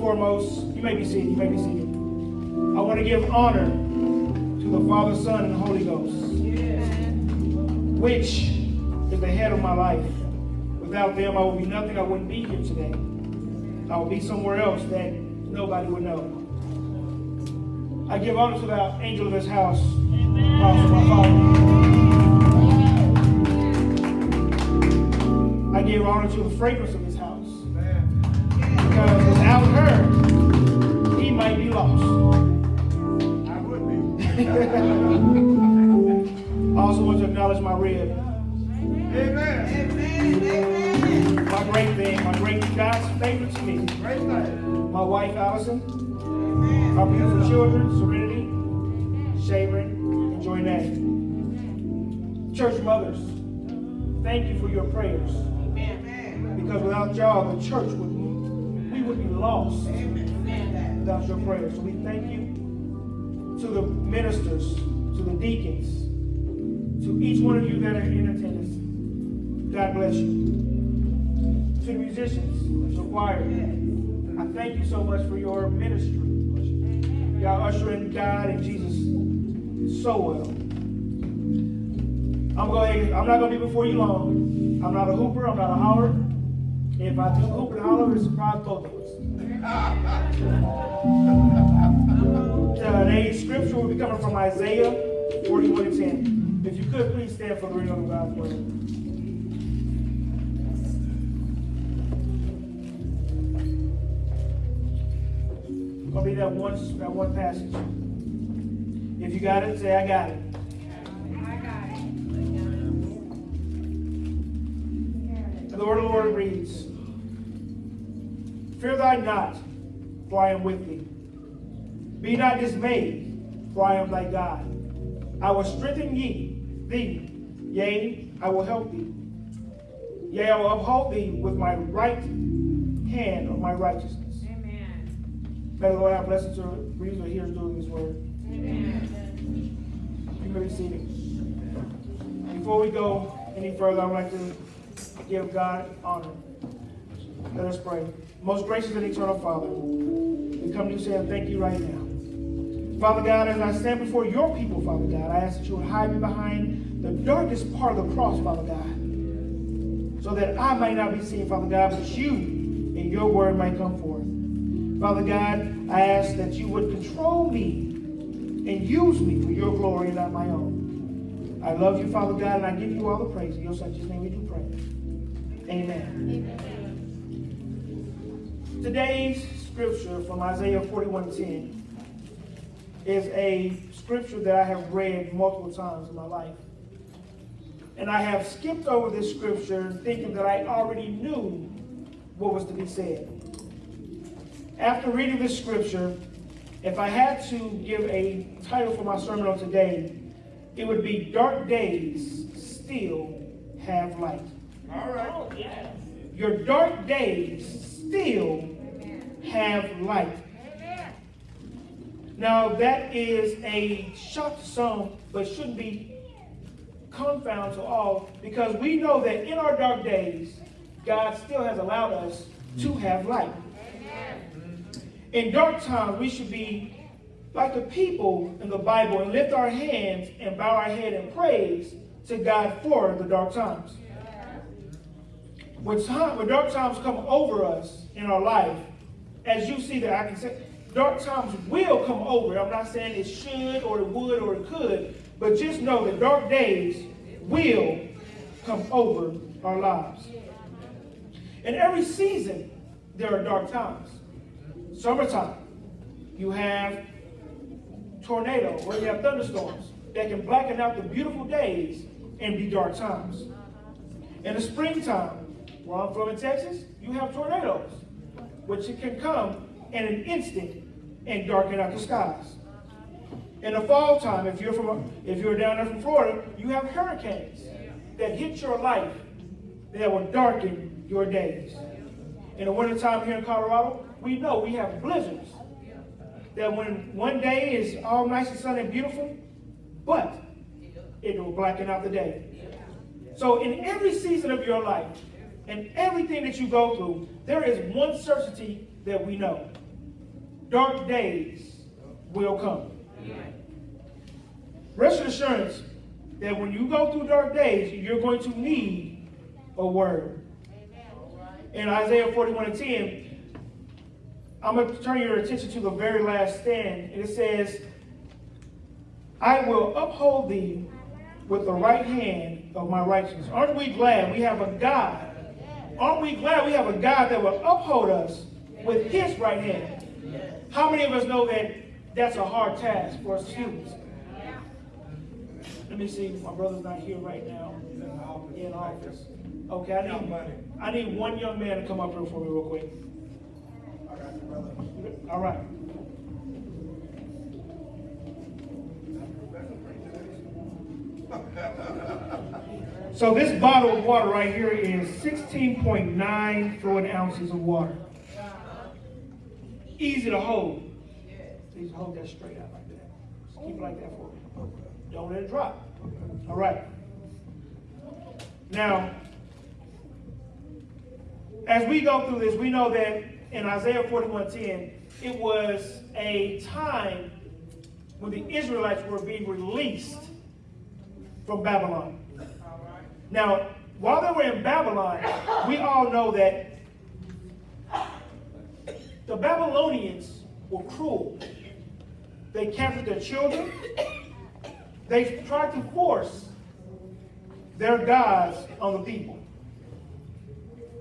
Foremost, you may be seated, you may be seated. I want to give honor to the Father, Son, and Holy Ghost, which is the head of my life. Without them, I would be nothing. I wouldn't be here today. I would be somewhere else that nobody would know. I give honor to the angel of this house, my father. I give honor to the fragrance of this house. Because without her, he might be lost. I would be. I also want to acknowledge my rib, Amen. my great thing, my great God's favorite to me. Great thing. My wife Allison, our beautiful children, Serenity, Sharon, and Joynette. Church mothers, thank you for your prayers. Because without y'all, the church would we would be lost without your prayers. So we thank you to the ministers, to the deacons, to each one of you that are in attendance. God bless you. To the musicians, to the choir, I thank you so much for your ministry. Y'all ushering God and Jesus so well. I'm going. I'm not going to be before you long. I'm not a hooper. I'm not a holler. If I do hoop and holler, it's both of us. Uh, Today's scripture will be coming from Isaiah 41 and 10. If you could, please stand for the reading of God's word. Gonna be that one, that one passage. If you got it, say, I got it. And the word of the Lord reads, Fear thy not, for I am with thee. Be not dismayed, for I am thy God. I will strengthen ye, thee, yea, I will help thee. Yea, I will uphold thee with my right hand of my righteousness. Amen. May the Lord have blessings to read or hear doing his word. Amen. You may be seated. Before we go any further, I would like to give God honor. Let us pray. Most gracious and eternal Father, we come to you saying thank you right now. Father God, as I stand before your people, Father God, I ask that you would hide me behind the darkest part of the cross, Father God, so that I might not be seen, Father God, but you and your word might come forth. Father God, I ask that you would control me and use me for your glory and not my own. I love you, Father God, and I give you all the praise. In your son's name we do pray. Amen. Today's scripture from Isaiah 41:10 is a scripture that I have read multiple times in my life. And I have skipped over this scripture thinking that I already knew what was to be said. After reading this scripture, if I had to give a title for my sermon on today, it would be Dark Days Still Have Light. All right. Oh, yes. Your dark days still have light. Now, that is a shock to some, but shouldn't be confound to all, because we know that in our dark days, God still has allowed us to have light. In dark times, we should be like the people in the Bible and lift our hands and bow our head in praise to God for the dark times. When, time, when dark times come over us in our life, as you see that I can say, dark times will come over. I'm not saying it should or it would or it could, but just know that dark days will come over our lives. In every season, there are dark times. Summertime, you have tornado or you have thunderstorms that can blacken out the beautiful days and be dark times. In the springtime, where I'm from in Texas, you have tornadoes, which it can come in an instant and darken out the skies. In the fall time, if you're from if you're down there from Florida, you have hurricanes that hit your life that will darken your days. In the wintertime here in Colorado, we know we have blizzards. That when one day is all nice and sunny and beautiful, but it will blacken out the day. So in every season of your life, and everything that you go through, there is one certainty that we know. Dark days will come. Rest assurance that when you go through dark days, you're going to need a word. In Isaiah 41 and 10, I'm going to turn your attention to the very last stand. And it says, I will uphold thee with the right hand of my righteousness. Aren't we glad we have a God? Aren't we glad we have a God that will uphold us with his right hand? How many of us know that that's a hard task for us humans? Let me see. My brother's not here right now. In office. Okay, I need, I need one young man to come up here for me real quick. All right. So this bottle of water right here is 16.9 fluid ounces of water. Easy to hold. Please hold that straight out like that. Just keep it like that for me. Don't let it drop. All right. Now, as we go through this, we know that in Isaiah 41:10, it was a time when the Israelites were being released from Babylon. Now, while they were in Babylon, we all know that the Babylonians were cruel. They captured their children. They tried to force their gods on the people.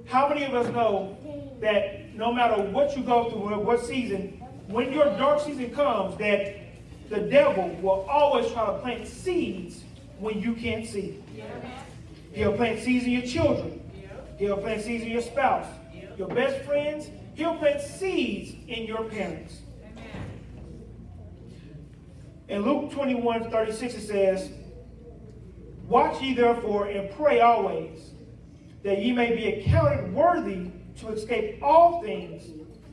How many of us know that no matter what you go through, what season, when your dark season comes, that the devil will always try to plant seeds when you can't see. He'll plant seeds in your children. He'll plant seeds in your spouse, your best friends. He'll plant seeds in your parents. In Luke 21, 36, it says, Watch ye therefore and pray always, that ye may be accounted worthy to escape all things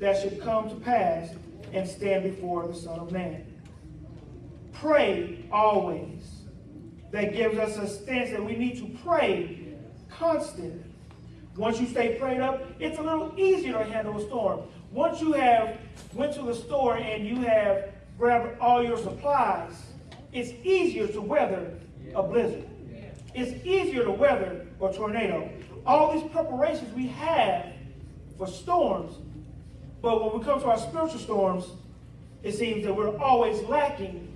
that should come to pass and stand before the Son of Man. Pray always. That gives us a stance that we need to pray constantly. Once you stay prayed up, it's a little easier to handle a storm. Once you have went to the store and you have grabbed all your supplies, it's easier to weather a blizzard. It's easier to weather a tornado. All these preparations we have for storms, but when we come to our spiritual storms, it seems that we're always lacking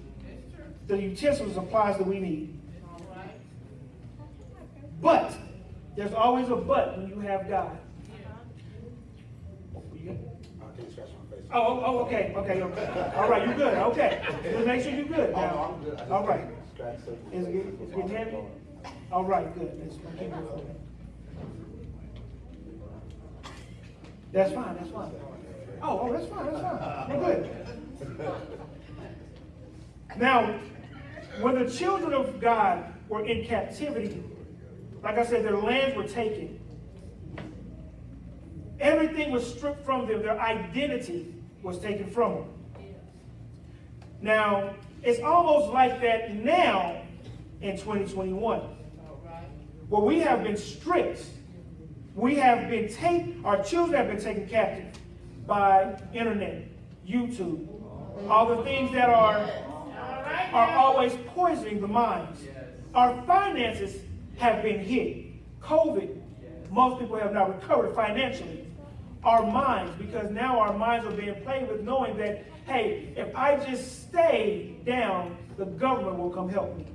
the utensils and supplies that we need. But there's always a but when you have God. Oh, oh, oh, okay, okay, okay. All right, you good, okay. Just make sure you're good now. All right. Is it it's getting heavy? All right, good. Let's keep it going. That's fine, that's fine. Oh, oh, that's fine, that's fine. We're good. Now, when the children of God were in captivity, like I said, their lands were taken. Everything was stripped from them. Their identity was taken from them. Now, it's almost like that now in 2021. Where we have been stripped. We have been taken, our children have been taken captive by internet, YouTube, all the things that are, are always poisoning the minds. Our finances have been hit. COVID, most people have not recovered financially. Our minds, because now our minds are being played with knowing that, hey, if I just stay down, the government will come help me.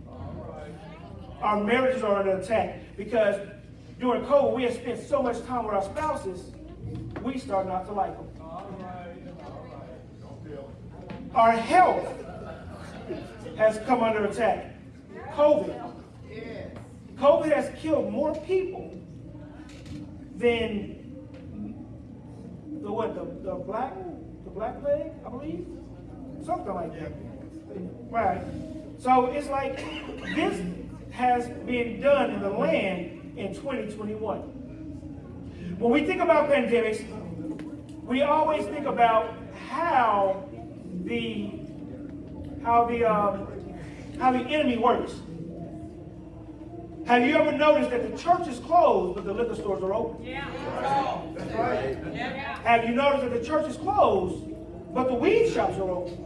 Our marriages are under attack because during COVID, we have spent so much time with our spouses, we start not to like them. Our health has come under attack. COVID. COVID has killed more people than the what the, the black the black plague, I believe, something like that. Right. So it's like this has been done in the land in 2021. When we think about pandemics, we always think about how the how the um, how the enemy works. Have you ever noticed that the church is closed, but the liquor stores are open? Yeah. That's right. Have you noticed that the church is closed, but the weed shops are open?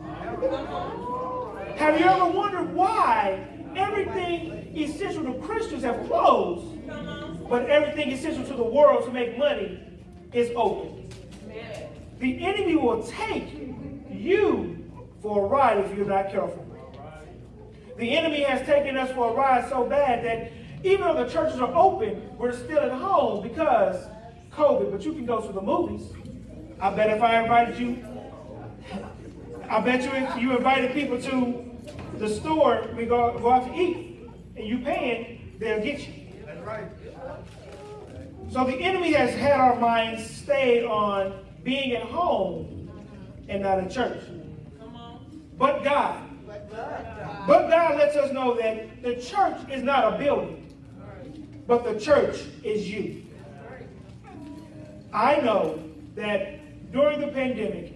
Have you ever wondered why everything essential to Christians have closed, but everything essential to the world to make money is open? The enemy will take you for a ride if you're not careful. The enemy has taken us for a ride so bad that even though the churches are open, we're still at home because COVID. But you can go to the movies. I bet if I invited you, I bet you if you invited people to the store, we go, go out to eat, and you paying, they'll get you. That's right. So the enemy has had our minds stayed on being at home and not in church. But God. But God lets us know that the church is not a building, but the church is you. I know that during the pandemic,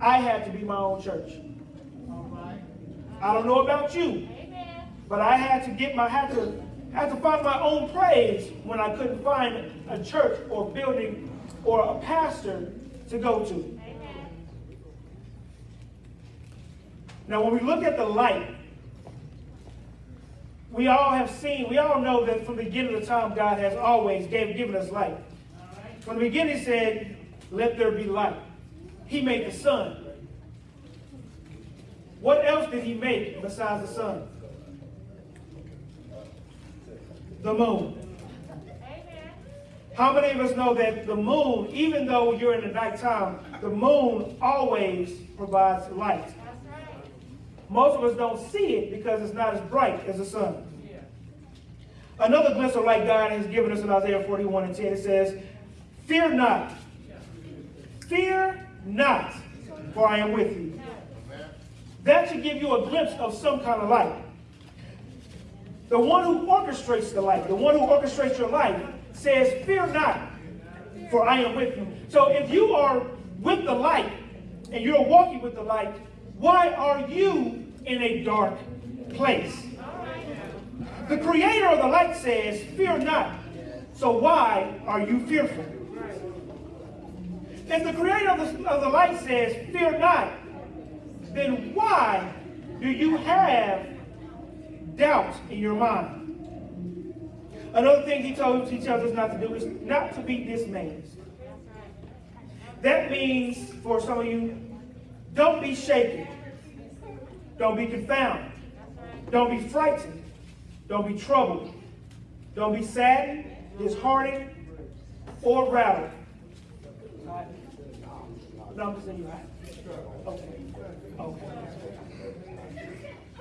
I had to be my own church. I don't know about you, but I had to get my had to had to find my own praise when I couldn't find a church or building or a pastor to go to. Now, when we look at the light, we all have seen, we all know that from the beginning of the time, God has always gave, given us light. From the beginning, He said, Let there be light. He made the sun. What else did He make besides the sun? The moon. How many of us know that the moon, even though you're in the nighttime, the moon always provides light? Most of us don't see it because it's not as bright as the sun. Another glimpse of light God has given us in Isaiah 41 and 10, it says, Fear not. Fear not, for I am with you. That should give you a glimpse of some kind of light. The one who orchestrates the light, the one who orchestrates your life, says, Fear not, for I am with you. So if you are with the light and you're walking with the light, why are you in a dark place? The creator of the light says, Fear not. So why are you fearful? If the creator of the, of the light says, Fear not, then why do you have doubt in your mind? Another thing he told he tells us not to do is not to be dismayed. That means for some of you, don't be shaken. Don't be confounded. Don't be frightened. Don't be troubled. Don't be saddened, disheartened, or rattled. No, I'm just saying you have. Okay. Okay.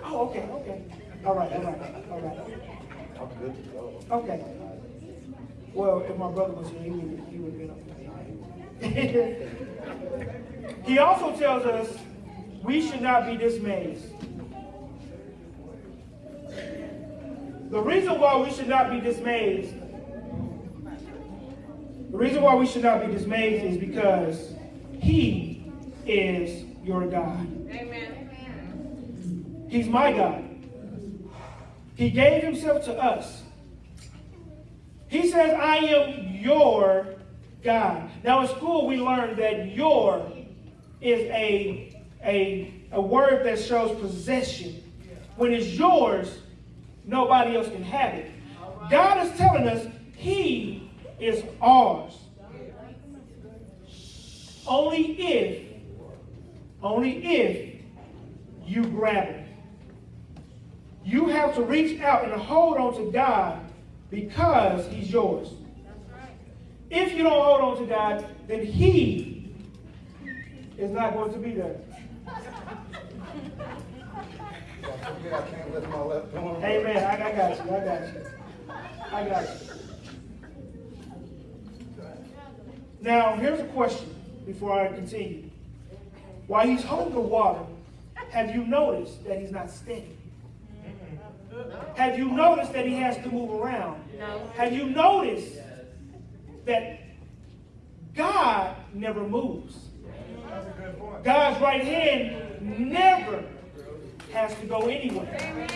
Oh, okay, okay. All right, all right, all right. Okay. Well, if my brother was here, he would, he would have been up. he also tells us we should not be dismayed. The reason why we should not be dismayed, the reason why we should not be dismayed is because He is your God. Amen. He's my God. He gave himself to us. He says, I am your God. Now in school we learned that your is a, a, a word that shows possession. When it's yours, nobody else can have it. God is telling us he is ours. Only if, only if you grab it. You have to reach out and hold on to God because he's yours. If you don't hold on to God, then he is not going to be there. Amen. I, I got you. I got you. I got you. Now, here's a question before I continue. While he's holding the water, have you noticed that he's not steady? Have you noticed that he has to move around? No. Have you noticed that God never moves? God's right hand never has to go anywhere.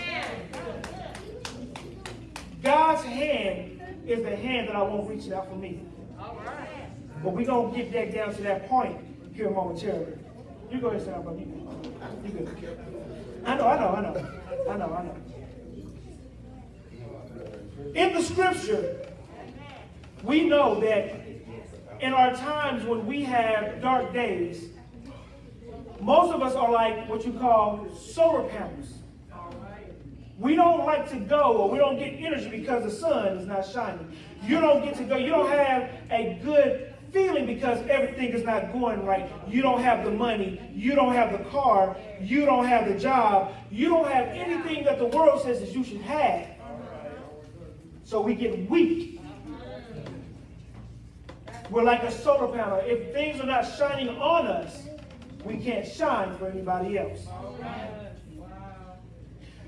God's hand is the hand that I want reaching out for me. But we're going to get that down to that point here momentarily. You go ahead, Sam, but you, you good. I know, I know, I know. I know, I know. In the scripture, we know that in our times when we have dark days, most of us are like what you call solar panels. We don't like to go or we don't get energy because the sun is not shining. You don't get to go. You don't have a good feeling because everything is not going right. You don't have the money. You don't have the car. You don't have the job. You don't have anything that the world says that you should have. So we get weak. We're like a solar panel. If things are not shining on us, we can't shine for anybody else.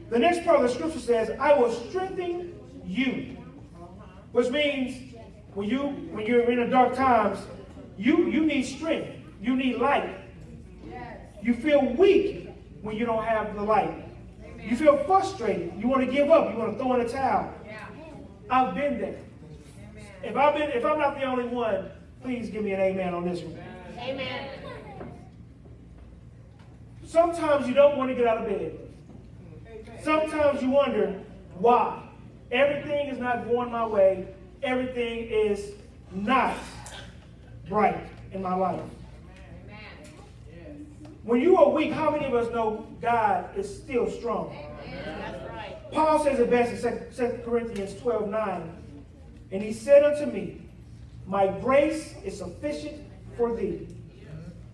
The next part of the scripture says, I will strengthen you. Which means when you when you're in the dark times, you, you need strength. You need light. You feel weak when you don't have the light. You feel frustrated. You want to give up. You want to throw in a towel. I've been there. If I've been, if I'm not the only one, please give me an amen on this one. Amen. Sometimes you don't want to get out of bed. Sometimes you wonder why. Everything is not going my way. Everything is not bright in my life. When you are weak, how many of us know God is still strong? That's right. Paul says it best in 2 Corinthians 12 9. And he said unto me, My grace is sufficient for thee,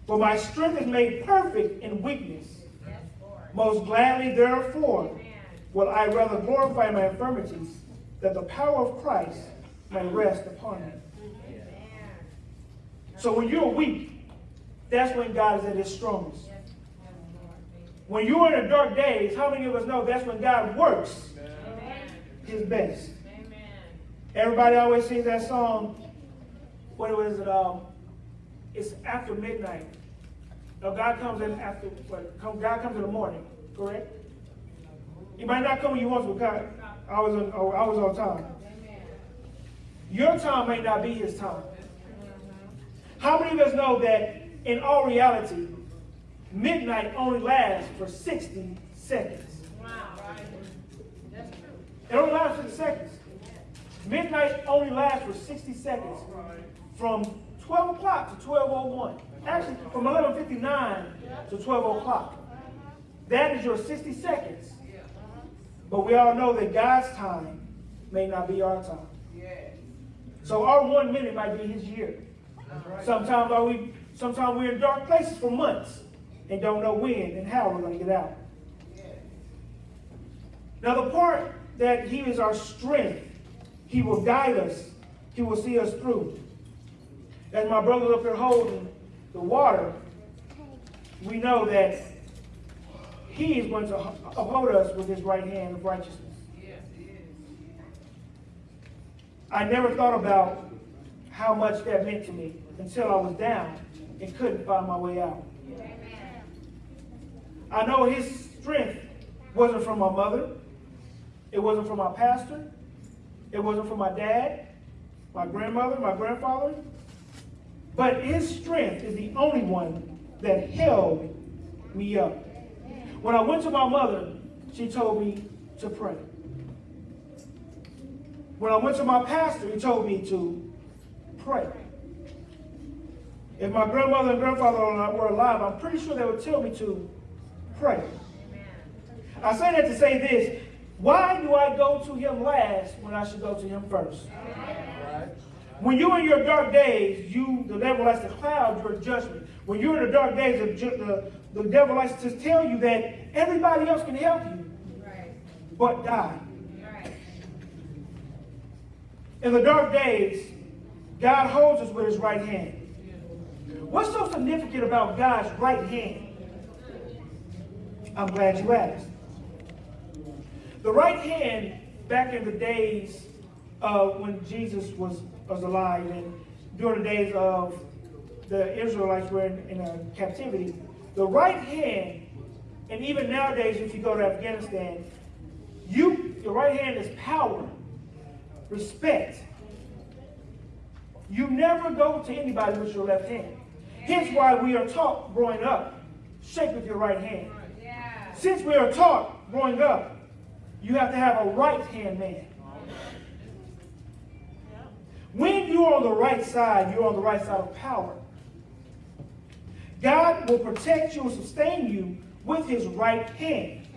for my strength is made perfect in weakness. Most gladly, therefore, will I rather glorify my infirmities, that the power of Christ may rest upon me. So when you're weak, that's when God is at his strongest. When you're in the dark days, how many of us know that's when God works his best? Everybody always sings that song. What was it? Um, it's after midnight. No, God comes in after. What, come, God comes in the morning. Correct. He might not come when you want to. God, I was on. oh, I was on time. Your time may not be His time. How many of us know that in all reality, midnight only lasts for 60 seconds? Wow, right. That's true. It only lasts for 60 seconds. Midnight only lasts for 60 seconds. From 12 o'clock to 12.01. Actually, from 11.59 to 12 o'clock. That is your 60 seconds. But we all know that God's time may not be our time. So our one minute might be his year. Sometimes are we sometimes we're in dark places for months and don't know when and how we're going to get out. Now the part that he is our strength, he will guide us, he will see us through. As my brother up here holding the water, we know that he is going to uphold us with his right hand of righteousness. I never thought about how much that meant to me until I was down and couldn't find my way out. I know his strength wasn't from my mother. It wasn't from my pastor. It wasn't from my dad, my grandmother, my grandfather. But his strength is the only one that held me up. When I went to my mother, she told me to pray. When I went to my pastor, he told me to pray. If my grandmother and grandfather were alive, I'm pretty sure they would tell me to pray. I say that to say this. Why do I go to him last when I should go to him first? When you're in your dark days, you the devil likes to cloud your judgment. When you're in the dark days, the, the, the devil likes to tell you that everybody else can help you, but God. In the dark days, God holds us with his right hand. What's so significant about God's right hand? I'm glad you asked. The right hand, back in the days of when Jesus was, was alive and during the days of the Israelites were in, in a captivity, the right hand, and even nowadays if you go to Afghanistan, you, the right hand is power respect. You never go to anybody with your left hand. Hence why we are taught growing up, shake with your right hand. Since we are taught growing up, you have to have a right hand man. When you're on the right side, you're on the right side of power. God will protect you and sustain you with his right hand.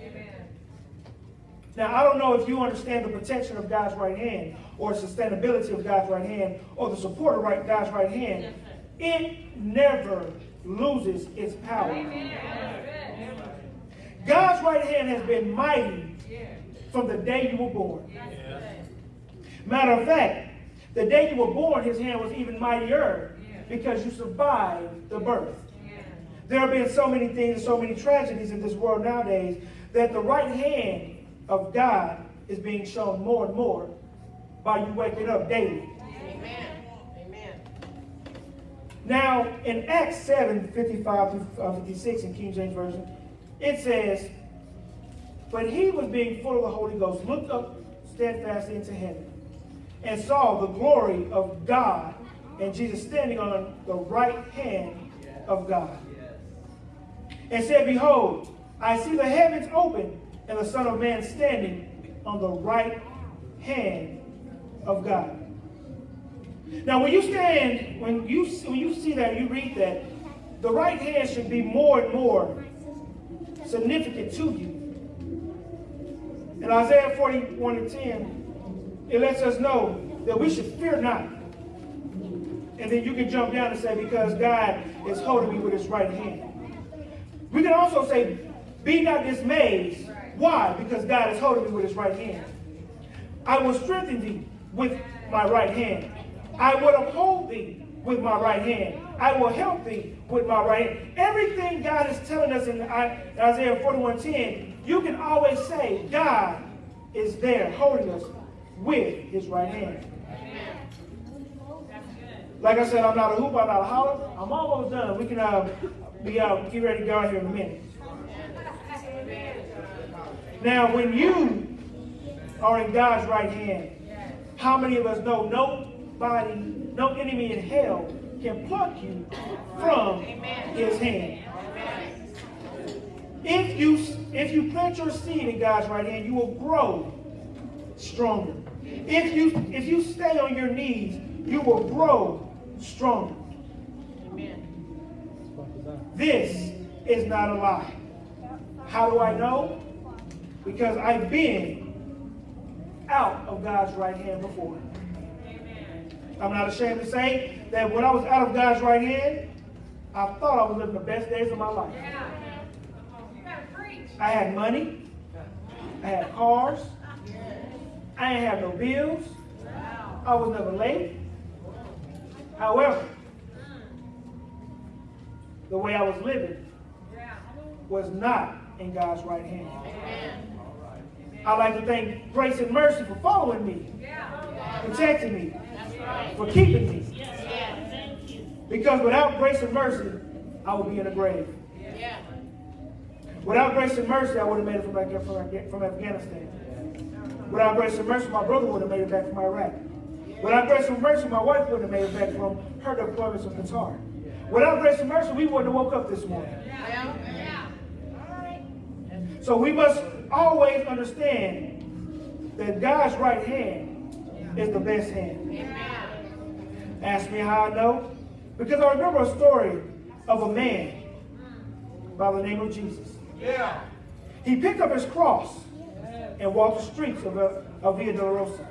Now, I don't know if you understand the protection of God's right hand or sustainability of God's right hand or the support of right, God's right hand. It never loses its power. God's right hand has been mighty from the day you were born. Matter of fact, the day you were born, his hand was even mightier because you survived the birth. There have been so many things and so many tragedies in this world nowadays that the right hand of God is being shown more and more by you waking up daily. Amen. Amen. Now, in Acts 7 55 through uh, 56 in King James Version, it says, But he was being full of the Holy Ghost, looked up steadfastly into heaven, and saw the glory of God and Jesus standing on the right hand of God. And said, Behold, I see the heavens open and the Son of Man standing on the right hand of God. Now, when you stand, when you when you see that, you read that, the right hand should be more and more significant to you. In Isaiah 41 and 10, it lets us know that we should fear not. And then you can jump down and say, because God is holding me with his right hand. We can also say, be not dismayed. Why? Because God is holding me with his right hand. I will strengthen thee with my right hand. I will uphold thee with my right hand. I will help thee with my right hand. Everything God is telling us in Isaiah 41:10, you can always say, God is there holding us with his right hand. Like I said, I'm not a hoop, I'm not a holler. I'm almost done. We can uh, be get ready to go out here in a minute. Now, when you are in God's right hand, how many of us know nobody, no enemy in hell can pluck you from his hand? If you if you plant your seed in God's right hand, you will grow stronger. If you if you stay on your knees, you will grow stronger. Amen. This is not a lie. How do I know? Because I've been out of God's right hand before. I'm not ashamed to say that when I was out of God's right hand, I thought I was living the best days of my life. I had money. I had cars. I didn't have no bills. I was never late. However, the way I was living was not in God's right hand. I'd like to thank Grace and Mercy for following me, protecting me, for keeping me. Yes, thank you. Because without grace and mercy, I would be in a grave. Without grace and mercy, I would have made it from, Af- from, from Afghanistan. Without grace and mercy, my brother would have made it back from Iraq. Without grace and mercy, my wife would have made it back from her deployments in Qatar. Without grace and mercy, we wouldn't have woke up this morning. So we must always understand that God's right hand is the best hand. Ask me how I know? Because I remember a story of a man by the name of Jesus. Yeah. He picked up his cross and walked the streets of, uh, of Via Dolorosa.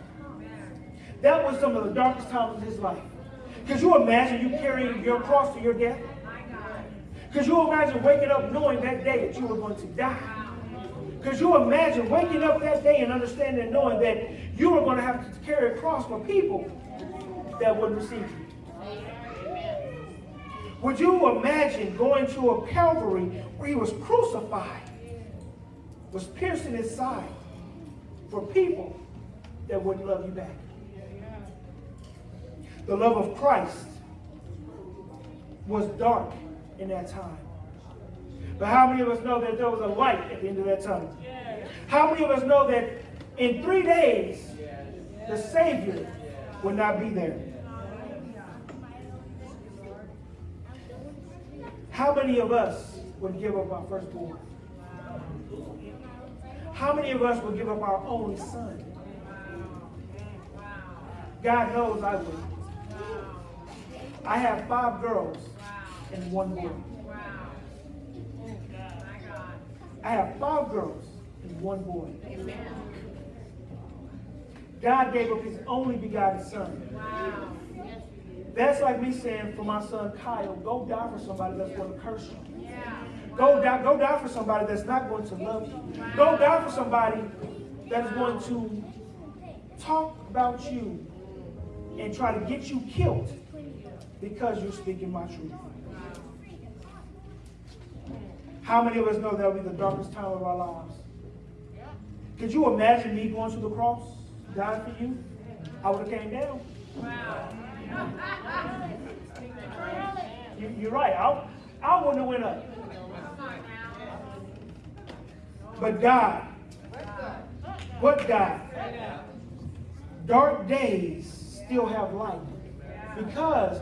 That was some of the darkest times of his life. Could you imagine you carrying your cross to your death? Could you imagine waking up knowing that day that you were going to die? Could you imagine waking up that day and understanding and knowing that you were going to have to carry a cross for people that wouldn't receive you? Would you imagine going to a Calvary where he was crucified, was pierced in his side for people that wouldn't love you back? The love of Christ was dark in that time. But how many of us know that there was a light at the end of that tunnel? How many of us know that in three days the Savior would not be there. How many of us would give up our firstborn? How many of us would give up our only son? God knows I would. I have five girls and one boy. I have five girls and one boy. God gave up his only begotten son. That's like me saying for my son Kyle, go die for somebody that's going to curse you. Go die, go die for somebody that's not going to love you. Go die for somebody that's going to talk about you and try to get you killed because you're speaking my truth. How many of us know that will be the darkest time of our lives? Could you imagine me going to the cross, dying for you? I would have came down. You, you're right. I, I wouldn't have went up. But God, What God, dark days still have light because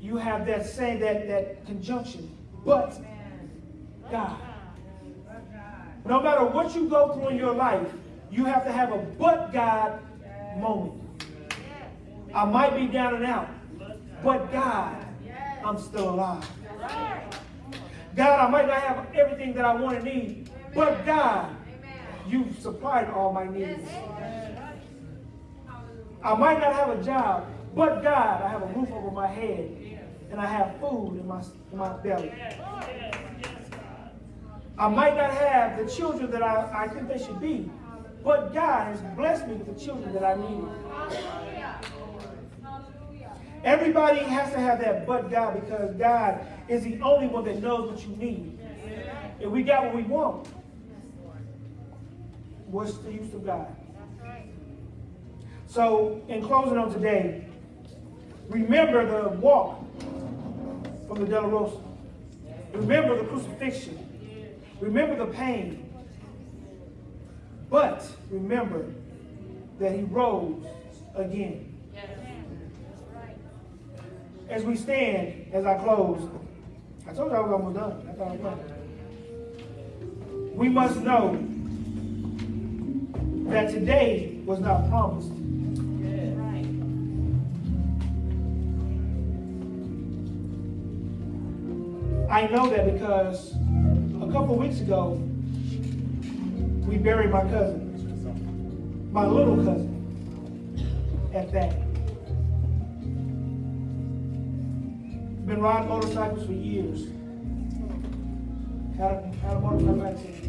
you have that saying, that, that conjunction, but God. No matter what you go through in your life, you have to have a but God moment. I might be down and out, but God, I'm still alive. God, I might not have everything that I want to need, but God, you've supplied all my needs. I might not have a job, but God, I have a roof over my head and I have food in my, in my belly. I might not have the children that I, I think they should be, but God has blessed me with the children that I need. Everybody has to have that but God because God is the only one that knows what you need. If we got what we want, what's the use of God? So, in closing on today, remember the walk from the Dolorosa. Remember the crucifixion. Remember the pain. But remember that he rose again. As we stand, as I close, I told you I was almost done. I thought I was done. We must know that today was not promised. I know that because a couple weeks ago, we buried my cousin, my little cousin, at that. Been riding motorcycles for years. Had a, had a motorcycle accident.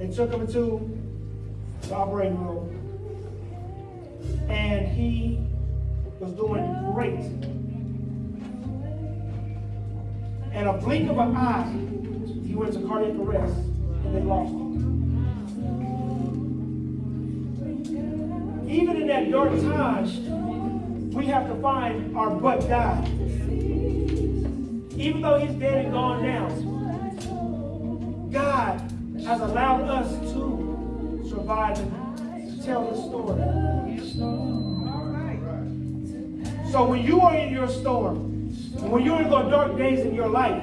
They took him into the operating room, and he was doing great. And a blink of an eye, he went to cardiac arrest, and they lost him. Even in that dark time, we have to find our but God. Even though he's dead and gone now, God has allowed us to survive and tell the story. So when you are in your storm, when you're in the dark days in your life,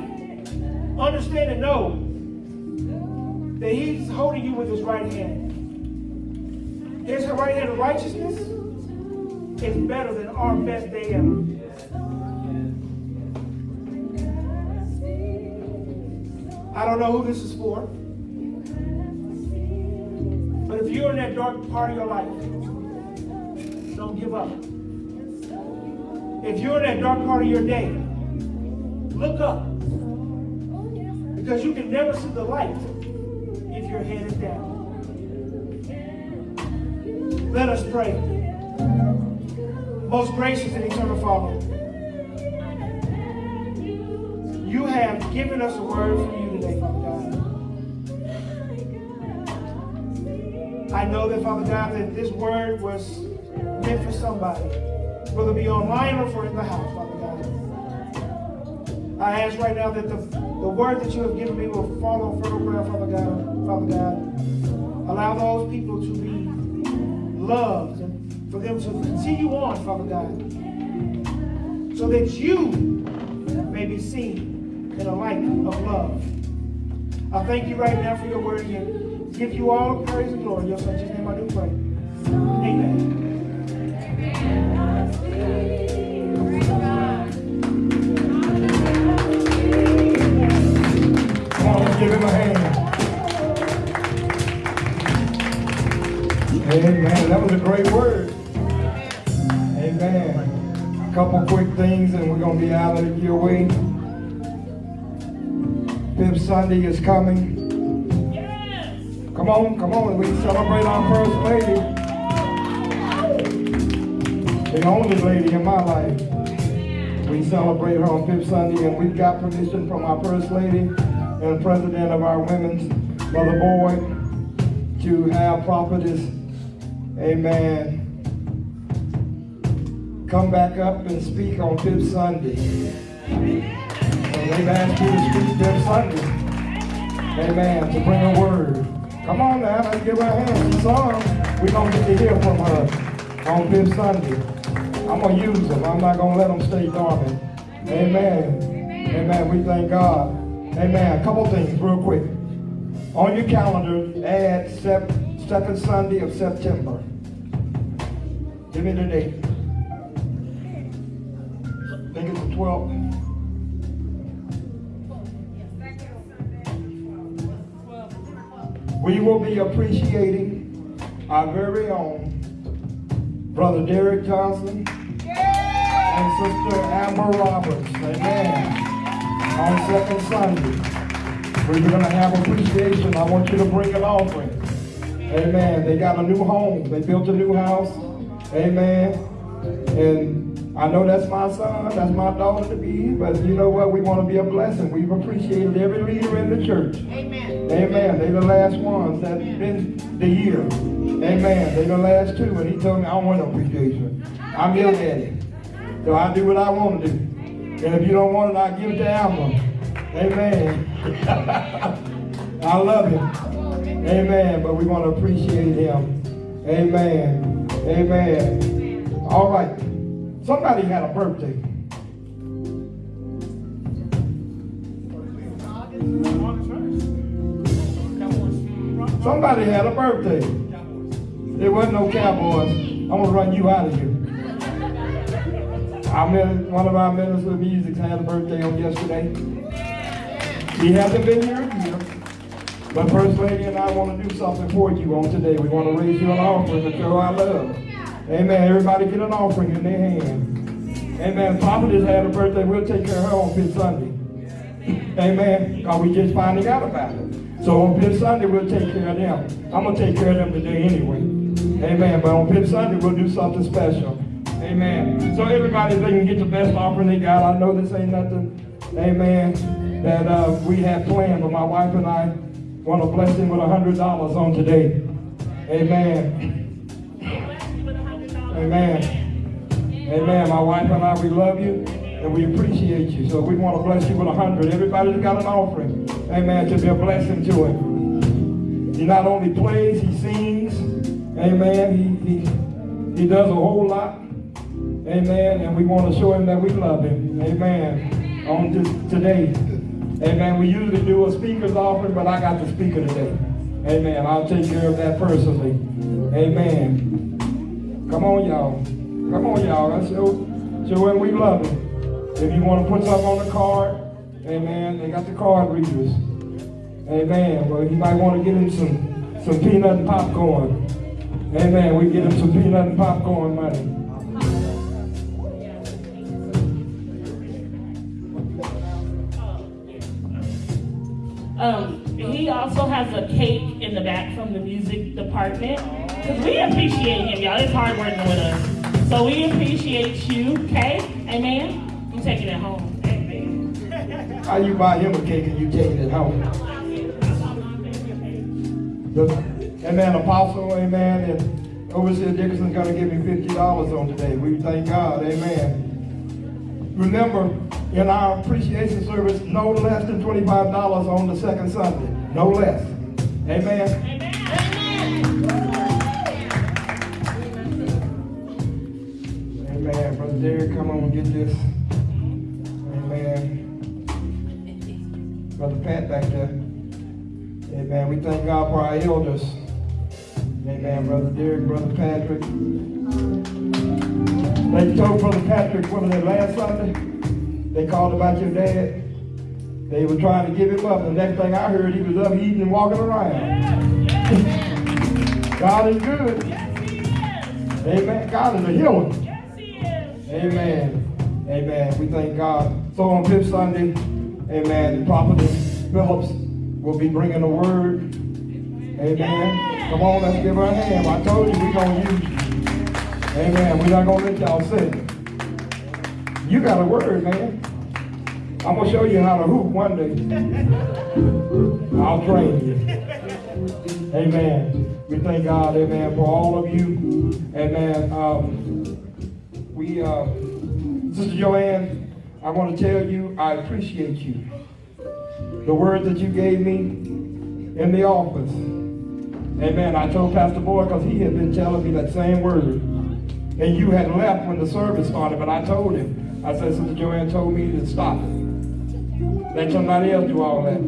understand and know that he's holding you with his right hand. Is His right hand of righteousness is better than our best day ever. I don't know who this is for. But if you're in that dark part of your life, don't give up. If you're in that dark part of your day, look up. Because you can never see the light if your head is down. Let us pray. Most gracious and eternal Father, you have given us a word from you today, Father God. I know that, Father God, that this word was meant for somebody, whether it be online or for in the house, Father God. I ask right now that the, the word that you have given me will fall on fertile ground, Father God, Father God. Allow those people to be loved for them to continue on, Father God, so that you may be seen in a light of love. I thank you right now for your word and give you all praise and glory. Your son's name I do pray. Amen. Come on, give him a hand. Amen. That was a great word. Amen. Couple quick things and we're going to be out of your way. Fifth Sunday is coming. Yes. Come on, come on. We celebrate our first lady. The only lady in my life. We celebrate her on Fifth Sunday, and we've got permission from our First Lady and President of our Women's, Mother Boyd, to have prophetess, amen, come back up and speak on Fifth Sunday. So they've asked you to speak Fifth Sunday, amen, to bring a word. Come on now, let's give her a hand. She sung. We're going to get to hear from her on Fifth Sunday. I'm going to use them. I'm not going to let them stay dormant. Amen. Amen. We thank God. Amen. A couple things real quick. On your calendar, add sep- second Sunday of September. Give me the date. 12th. We will be appreciating our very own Brother Derek Johnson and Sister Amber Roberts. Amen. On second Sunday. We're going to have appreciation. I want you to bring an offering. Amen. They got a new home. They built a new house. Amen. And I know that's my son, that's my daughter to be, but you know what? We want to be a blessing. We've appreciated every leader in the church. Amen. Amen. They're the last ones that been the year. Amen. They're the last two, and he told me I don't want no appreciation. I'm your daddy. So I do what I want to do. And if you don't want it, I give it to Alma. Amen. I love him. Amen. But we want to appreciate him. Amen. Amen. All right. Somebody had a birthday. Somebody had a birthday. There wasn't no cowboys. I'm gonna run you out of here. Our min- one of our ministers of music had a birthday on yesterday. He hasn't been here either. But First Lady and I want to do something for you on today. We want to raise you an offering to show our love. Amen. Everybody get an offering in their hand. Amen. Papa just had a birthday. We'll take care of her on Fifth Sunday. Amen. Because we just finding out about it. So on Fifth Sunday, we'll take care of them. I'm going to take care of them today anyway. Amen. But on Fifth Sunday, we'll do something special. Amen. So everybody, they can get the best offering they got. I know this ain't nothing, amen, that uh, we had planned, but my wife and I want to bless him with a $100 on today. Amen. Amen. Amen. My wife and I, we love you and we appreciate you. So we want to bless you with a hundred. Everybody's got an offering, amen, to be a blessing to him. He not only plays, he sings. Amen. He, he, he does a whole lot. Amen. And we want to show him that we love him. Amen. On this, today. Amen. We usually do a speaker's offering, but I got the speaker today. Amen. I'll take care of that personally. Amen. Come on, y'all. Come on, y'all. Let's show, show we love him. If you want to put something on the card, amen, they got the card readers. Amen. Well, you might want to get him some, some peanut and popcorn. Amen. We get him some peanut and popcorn money. Um, he also has a cake in the back from the music department. Because we appreciate him, y'all. It's hard working with us. So we appreciate you, okay? Amen? I'm taking it home. Amen. How you buy him a cake and you taking it home? Amen, apostle, amen, and Overseer Dickerson's gonna give me fifty dollars on today. We thank God, amen. Remember, in our appreciation service, no less than twenty-five dollars on the second Sunday no less. Amen. Amen. Amen. Brother Derek, come on and get this. Amen. Brother Pat back there. Amen. We thank God for our elders. Amen. Brother Derek, Brother Patrick. They told Brother Patrick one of their last Sunday. They called about your dad. They were trying to give him up. The next thing I heard, he was up eating and walking around. God is good. Amen. God is a healer. Yes, he is. Amen. Amen. We thank God. So on Fifth Sunday, Amen. The prophetess Phillips will be bringing the word. Amen. Come on, let's give her a hand. I told you we're going to use you. Amen. We're not going to let y'all sit. You got a word, man. I'm going to show you how to hoop one day. I'll train you. Amen. We thank God, amen, for all of you. Amen. Um, we, uh, Sister Joanne, I want to tell you, I appreciate you. The word that you gave me in the office. Amen. I told Pastor Boyd because he had been telling me that same word. And you had left when the service started, but I told him, I said, Sister Joanne told me to stop it. Let somebody else do all that.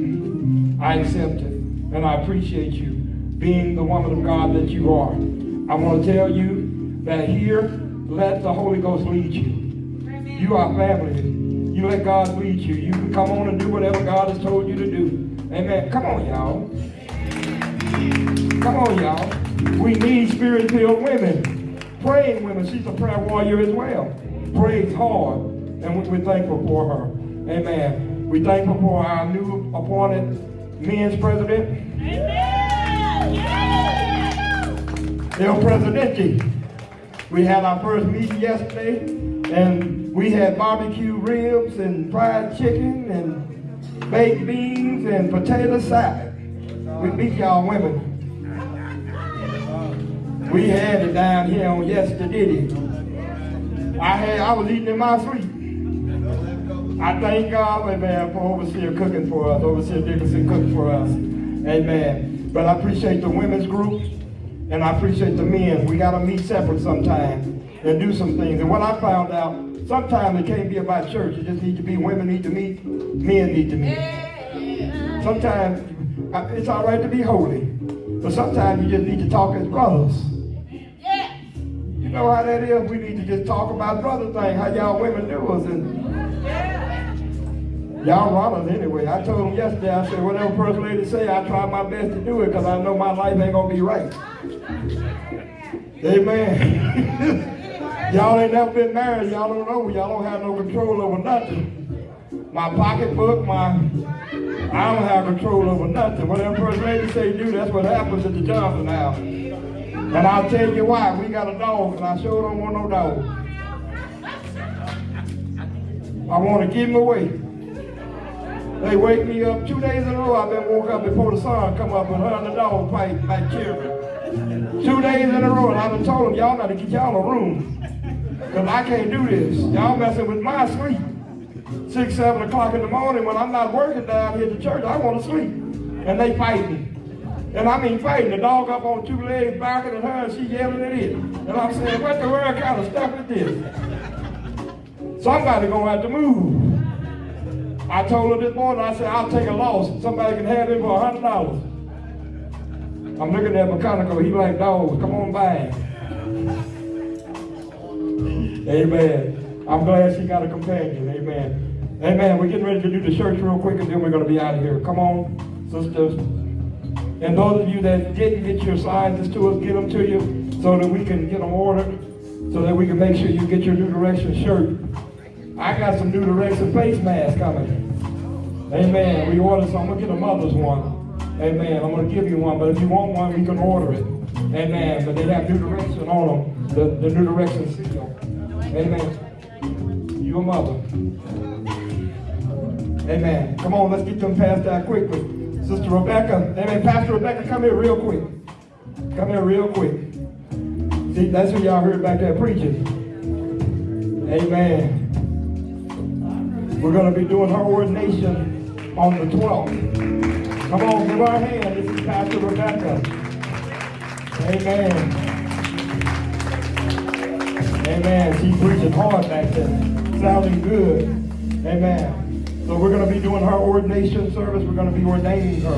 I accept it. And I appreciate you being the woman of God that you are. I want to tell you that here, let the Holy Ghost lead you. You are family. You let God lead you. You can come on and do whatever God has told you to do. Amen. Come on, y'all. Come on, y'all. We need spirit-filled women. Praying women. She's a prayer warrior as well. Prays hard. And we- we're thankful for her. Amen. We're thankful for our new appointed men's president. El Presidente. We had our first meeting yesterday, and we had barbecue ribs and fried chicken and baked beans and potato salad. We beat y'all women. We had it down here on yesterday. I had I was eating in my sleep. I thank God, amen, for overseer cooking for us, overseer Dickinson cooking for us. Amen. But I appreciate the women's group and I appreciate the men. We got to meet separate sometime and do some things. And what I found out, sometimes it can't be about church. It just need to be women need to meet, men need to meet. Sometimes uh, it's all right to be holy, but sometimes you just need to talk as brothers. You know how that is? We need to just talk about brother thing, how y'all women do us. And y'all runners anyway. I told them yesterday, I said, whatever first lady say, I try my best to do it because I know my life ain't going to be right. Amen. y'all ain't never been married. Y'all don't know. Y'all don't have no control over nothing. My pocketbook, my, I don't have control over nothing. Whatever first lady say do, that's what happens at the Johnson house. And I'll tell you why. We got a dog, and I sure don't want no dog. I want to give him away. They wake me up two days in a row. I've been woke up before the sun come up and her and the dog fight like children. Two days in a row, and I done told them, y'all got to get y'all a room. Because I can't do this. Y'all messing with my sleep. Six, seven o'clock in the morning when I'm not working down here at the church, I want to sleep. And they fight me. And I mean fighting. The dog up on two legs barking at her and she yelling at it. And I'm saying, what the world kind of stuff is this? Somebody gonna have to move. I told her this morning, I said, I'll take a loss. Somebody can have him for a hundred dollars. I'm looking at mechanical, he like dogs, come on by. Amen. I'm glad she got a companion. Amen. Amen. We're getting ready to do the church real quick and then we're going to be out of here. Come on, sisters. And those of you that didn't get your sizes to us, get them to you so that we can get them ordered, so that we can make sure you get your New Direction shirt. I got some New Direction face masks coming. Amen. We ordered some. I'm going to get a mother's one. Amen. I'm going to give you one, but if you want one, we can order it. Amen. But they have New Direction on them, the, the New Direction seal. Amen. You a mother. Amen. Come on, let's get them passed out quickly. Sister Rebecca, amen. Pastor Rebecca, come here real quick. Come here real quick. See, that's who y'all heard back there preaching. Amen. We're going to be doing her ordination on the 12th. Come on, give her a hand. This is Pastor Rebecca. Amen. Amen. She's preaching hard back there. Sounding good. Amen. So we're going to be doing her ordination service. We're going to be ordaining her.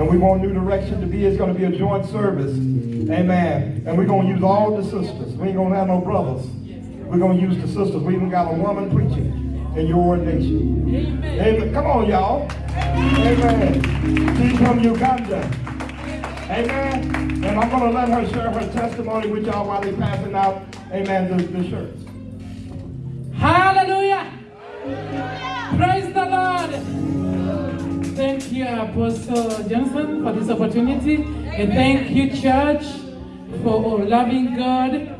And we want new direction to be. It's going to be a joint service. Amen. And we're going to use all the sisters. We ain't going to have no brothers. We're going to use the sisters. We even got a woman preaching in your ordination. Amen. Amen. Come on, y'all. Amen. She's from Uganda. Amen. And I'm going to let her share her testimony with y'all while they're passing out, amen, the, the shirts. Hallelujah. Praise the Lord. Thank you, Apostle Johnson, for this opportunity. And thank you, church, for loving God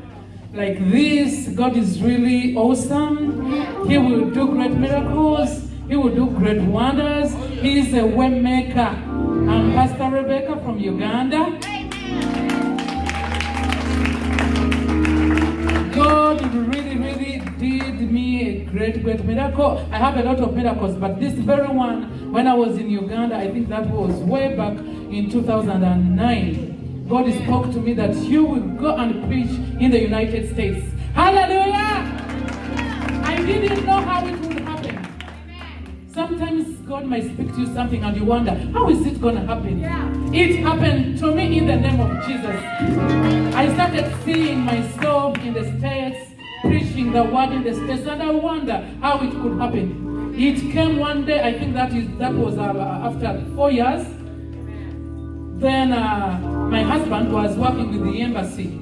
like this. God is really awesome. He will do great miracles. He will do great wonders. He is a way maker. I'm Pastor Rebecca from Uganda. God really, really did me a great, great miracle. I have a lot of miracles, but this very one, when I was in Uganda, I think that was way back in 2009. God spoke to me that you will go and preach in the United States. Hallelujah! I didn't know how it would happen. Sometimes God might speak to you something and you wonder, how is it going to happen? It happened to me in the name of Jesus. I started seeing myself in the States, preaching the word in the States, and I wonder how it could happen. It came one day, I think that is that was uh, after four years. Then uh, my husband was working with the embassy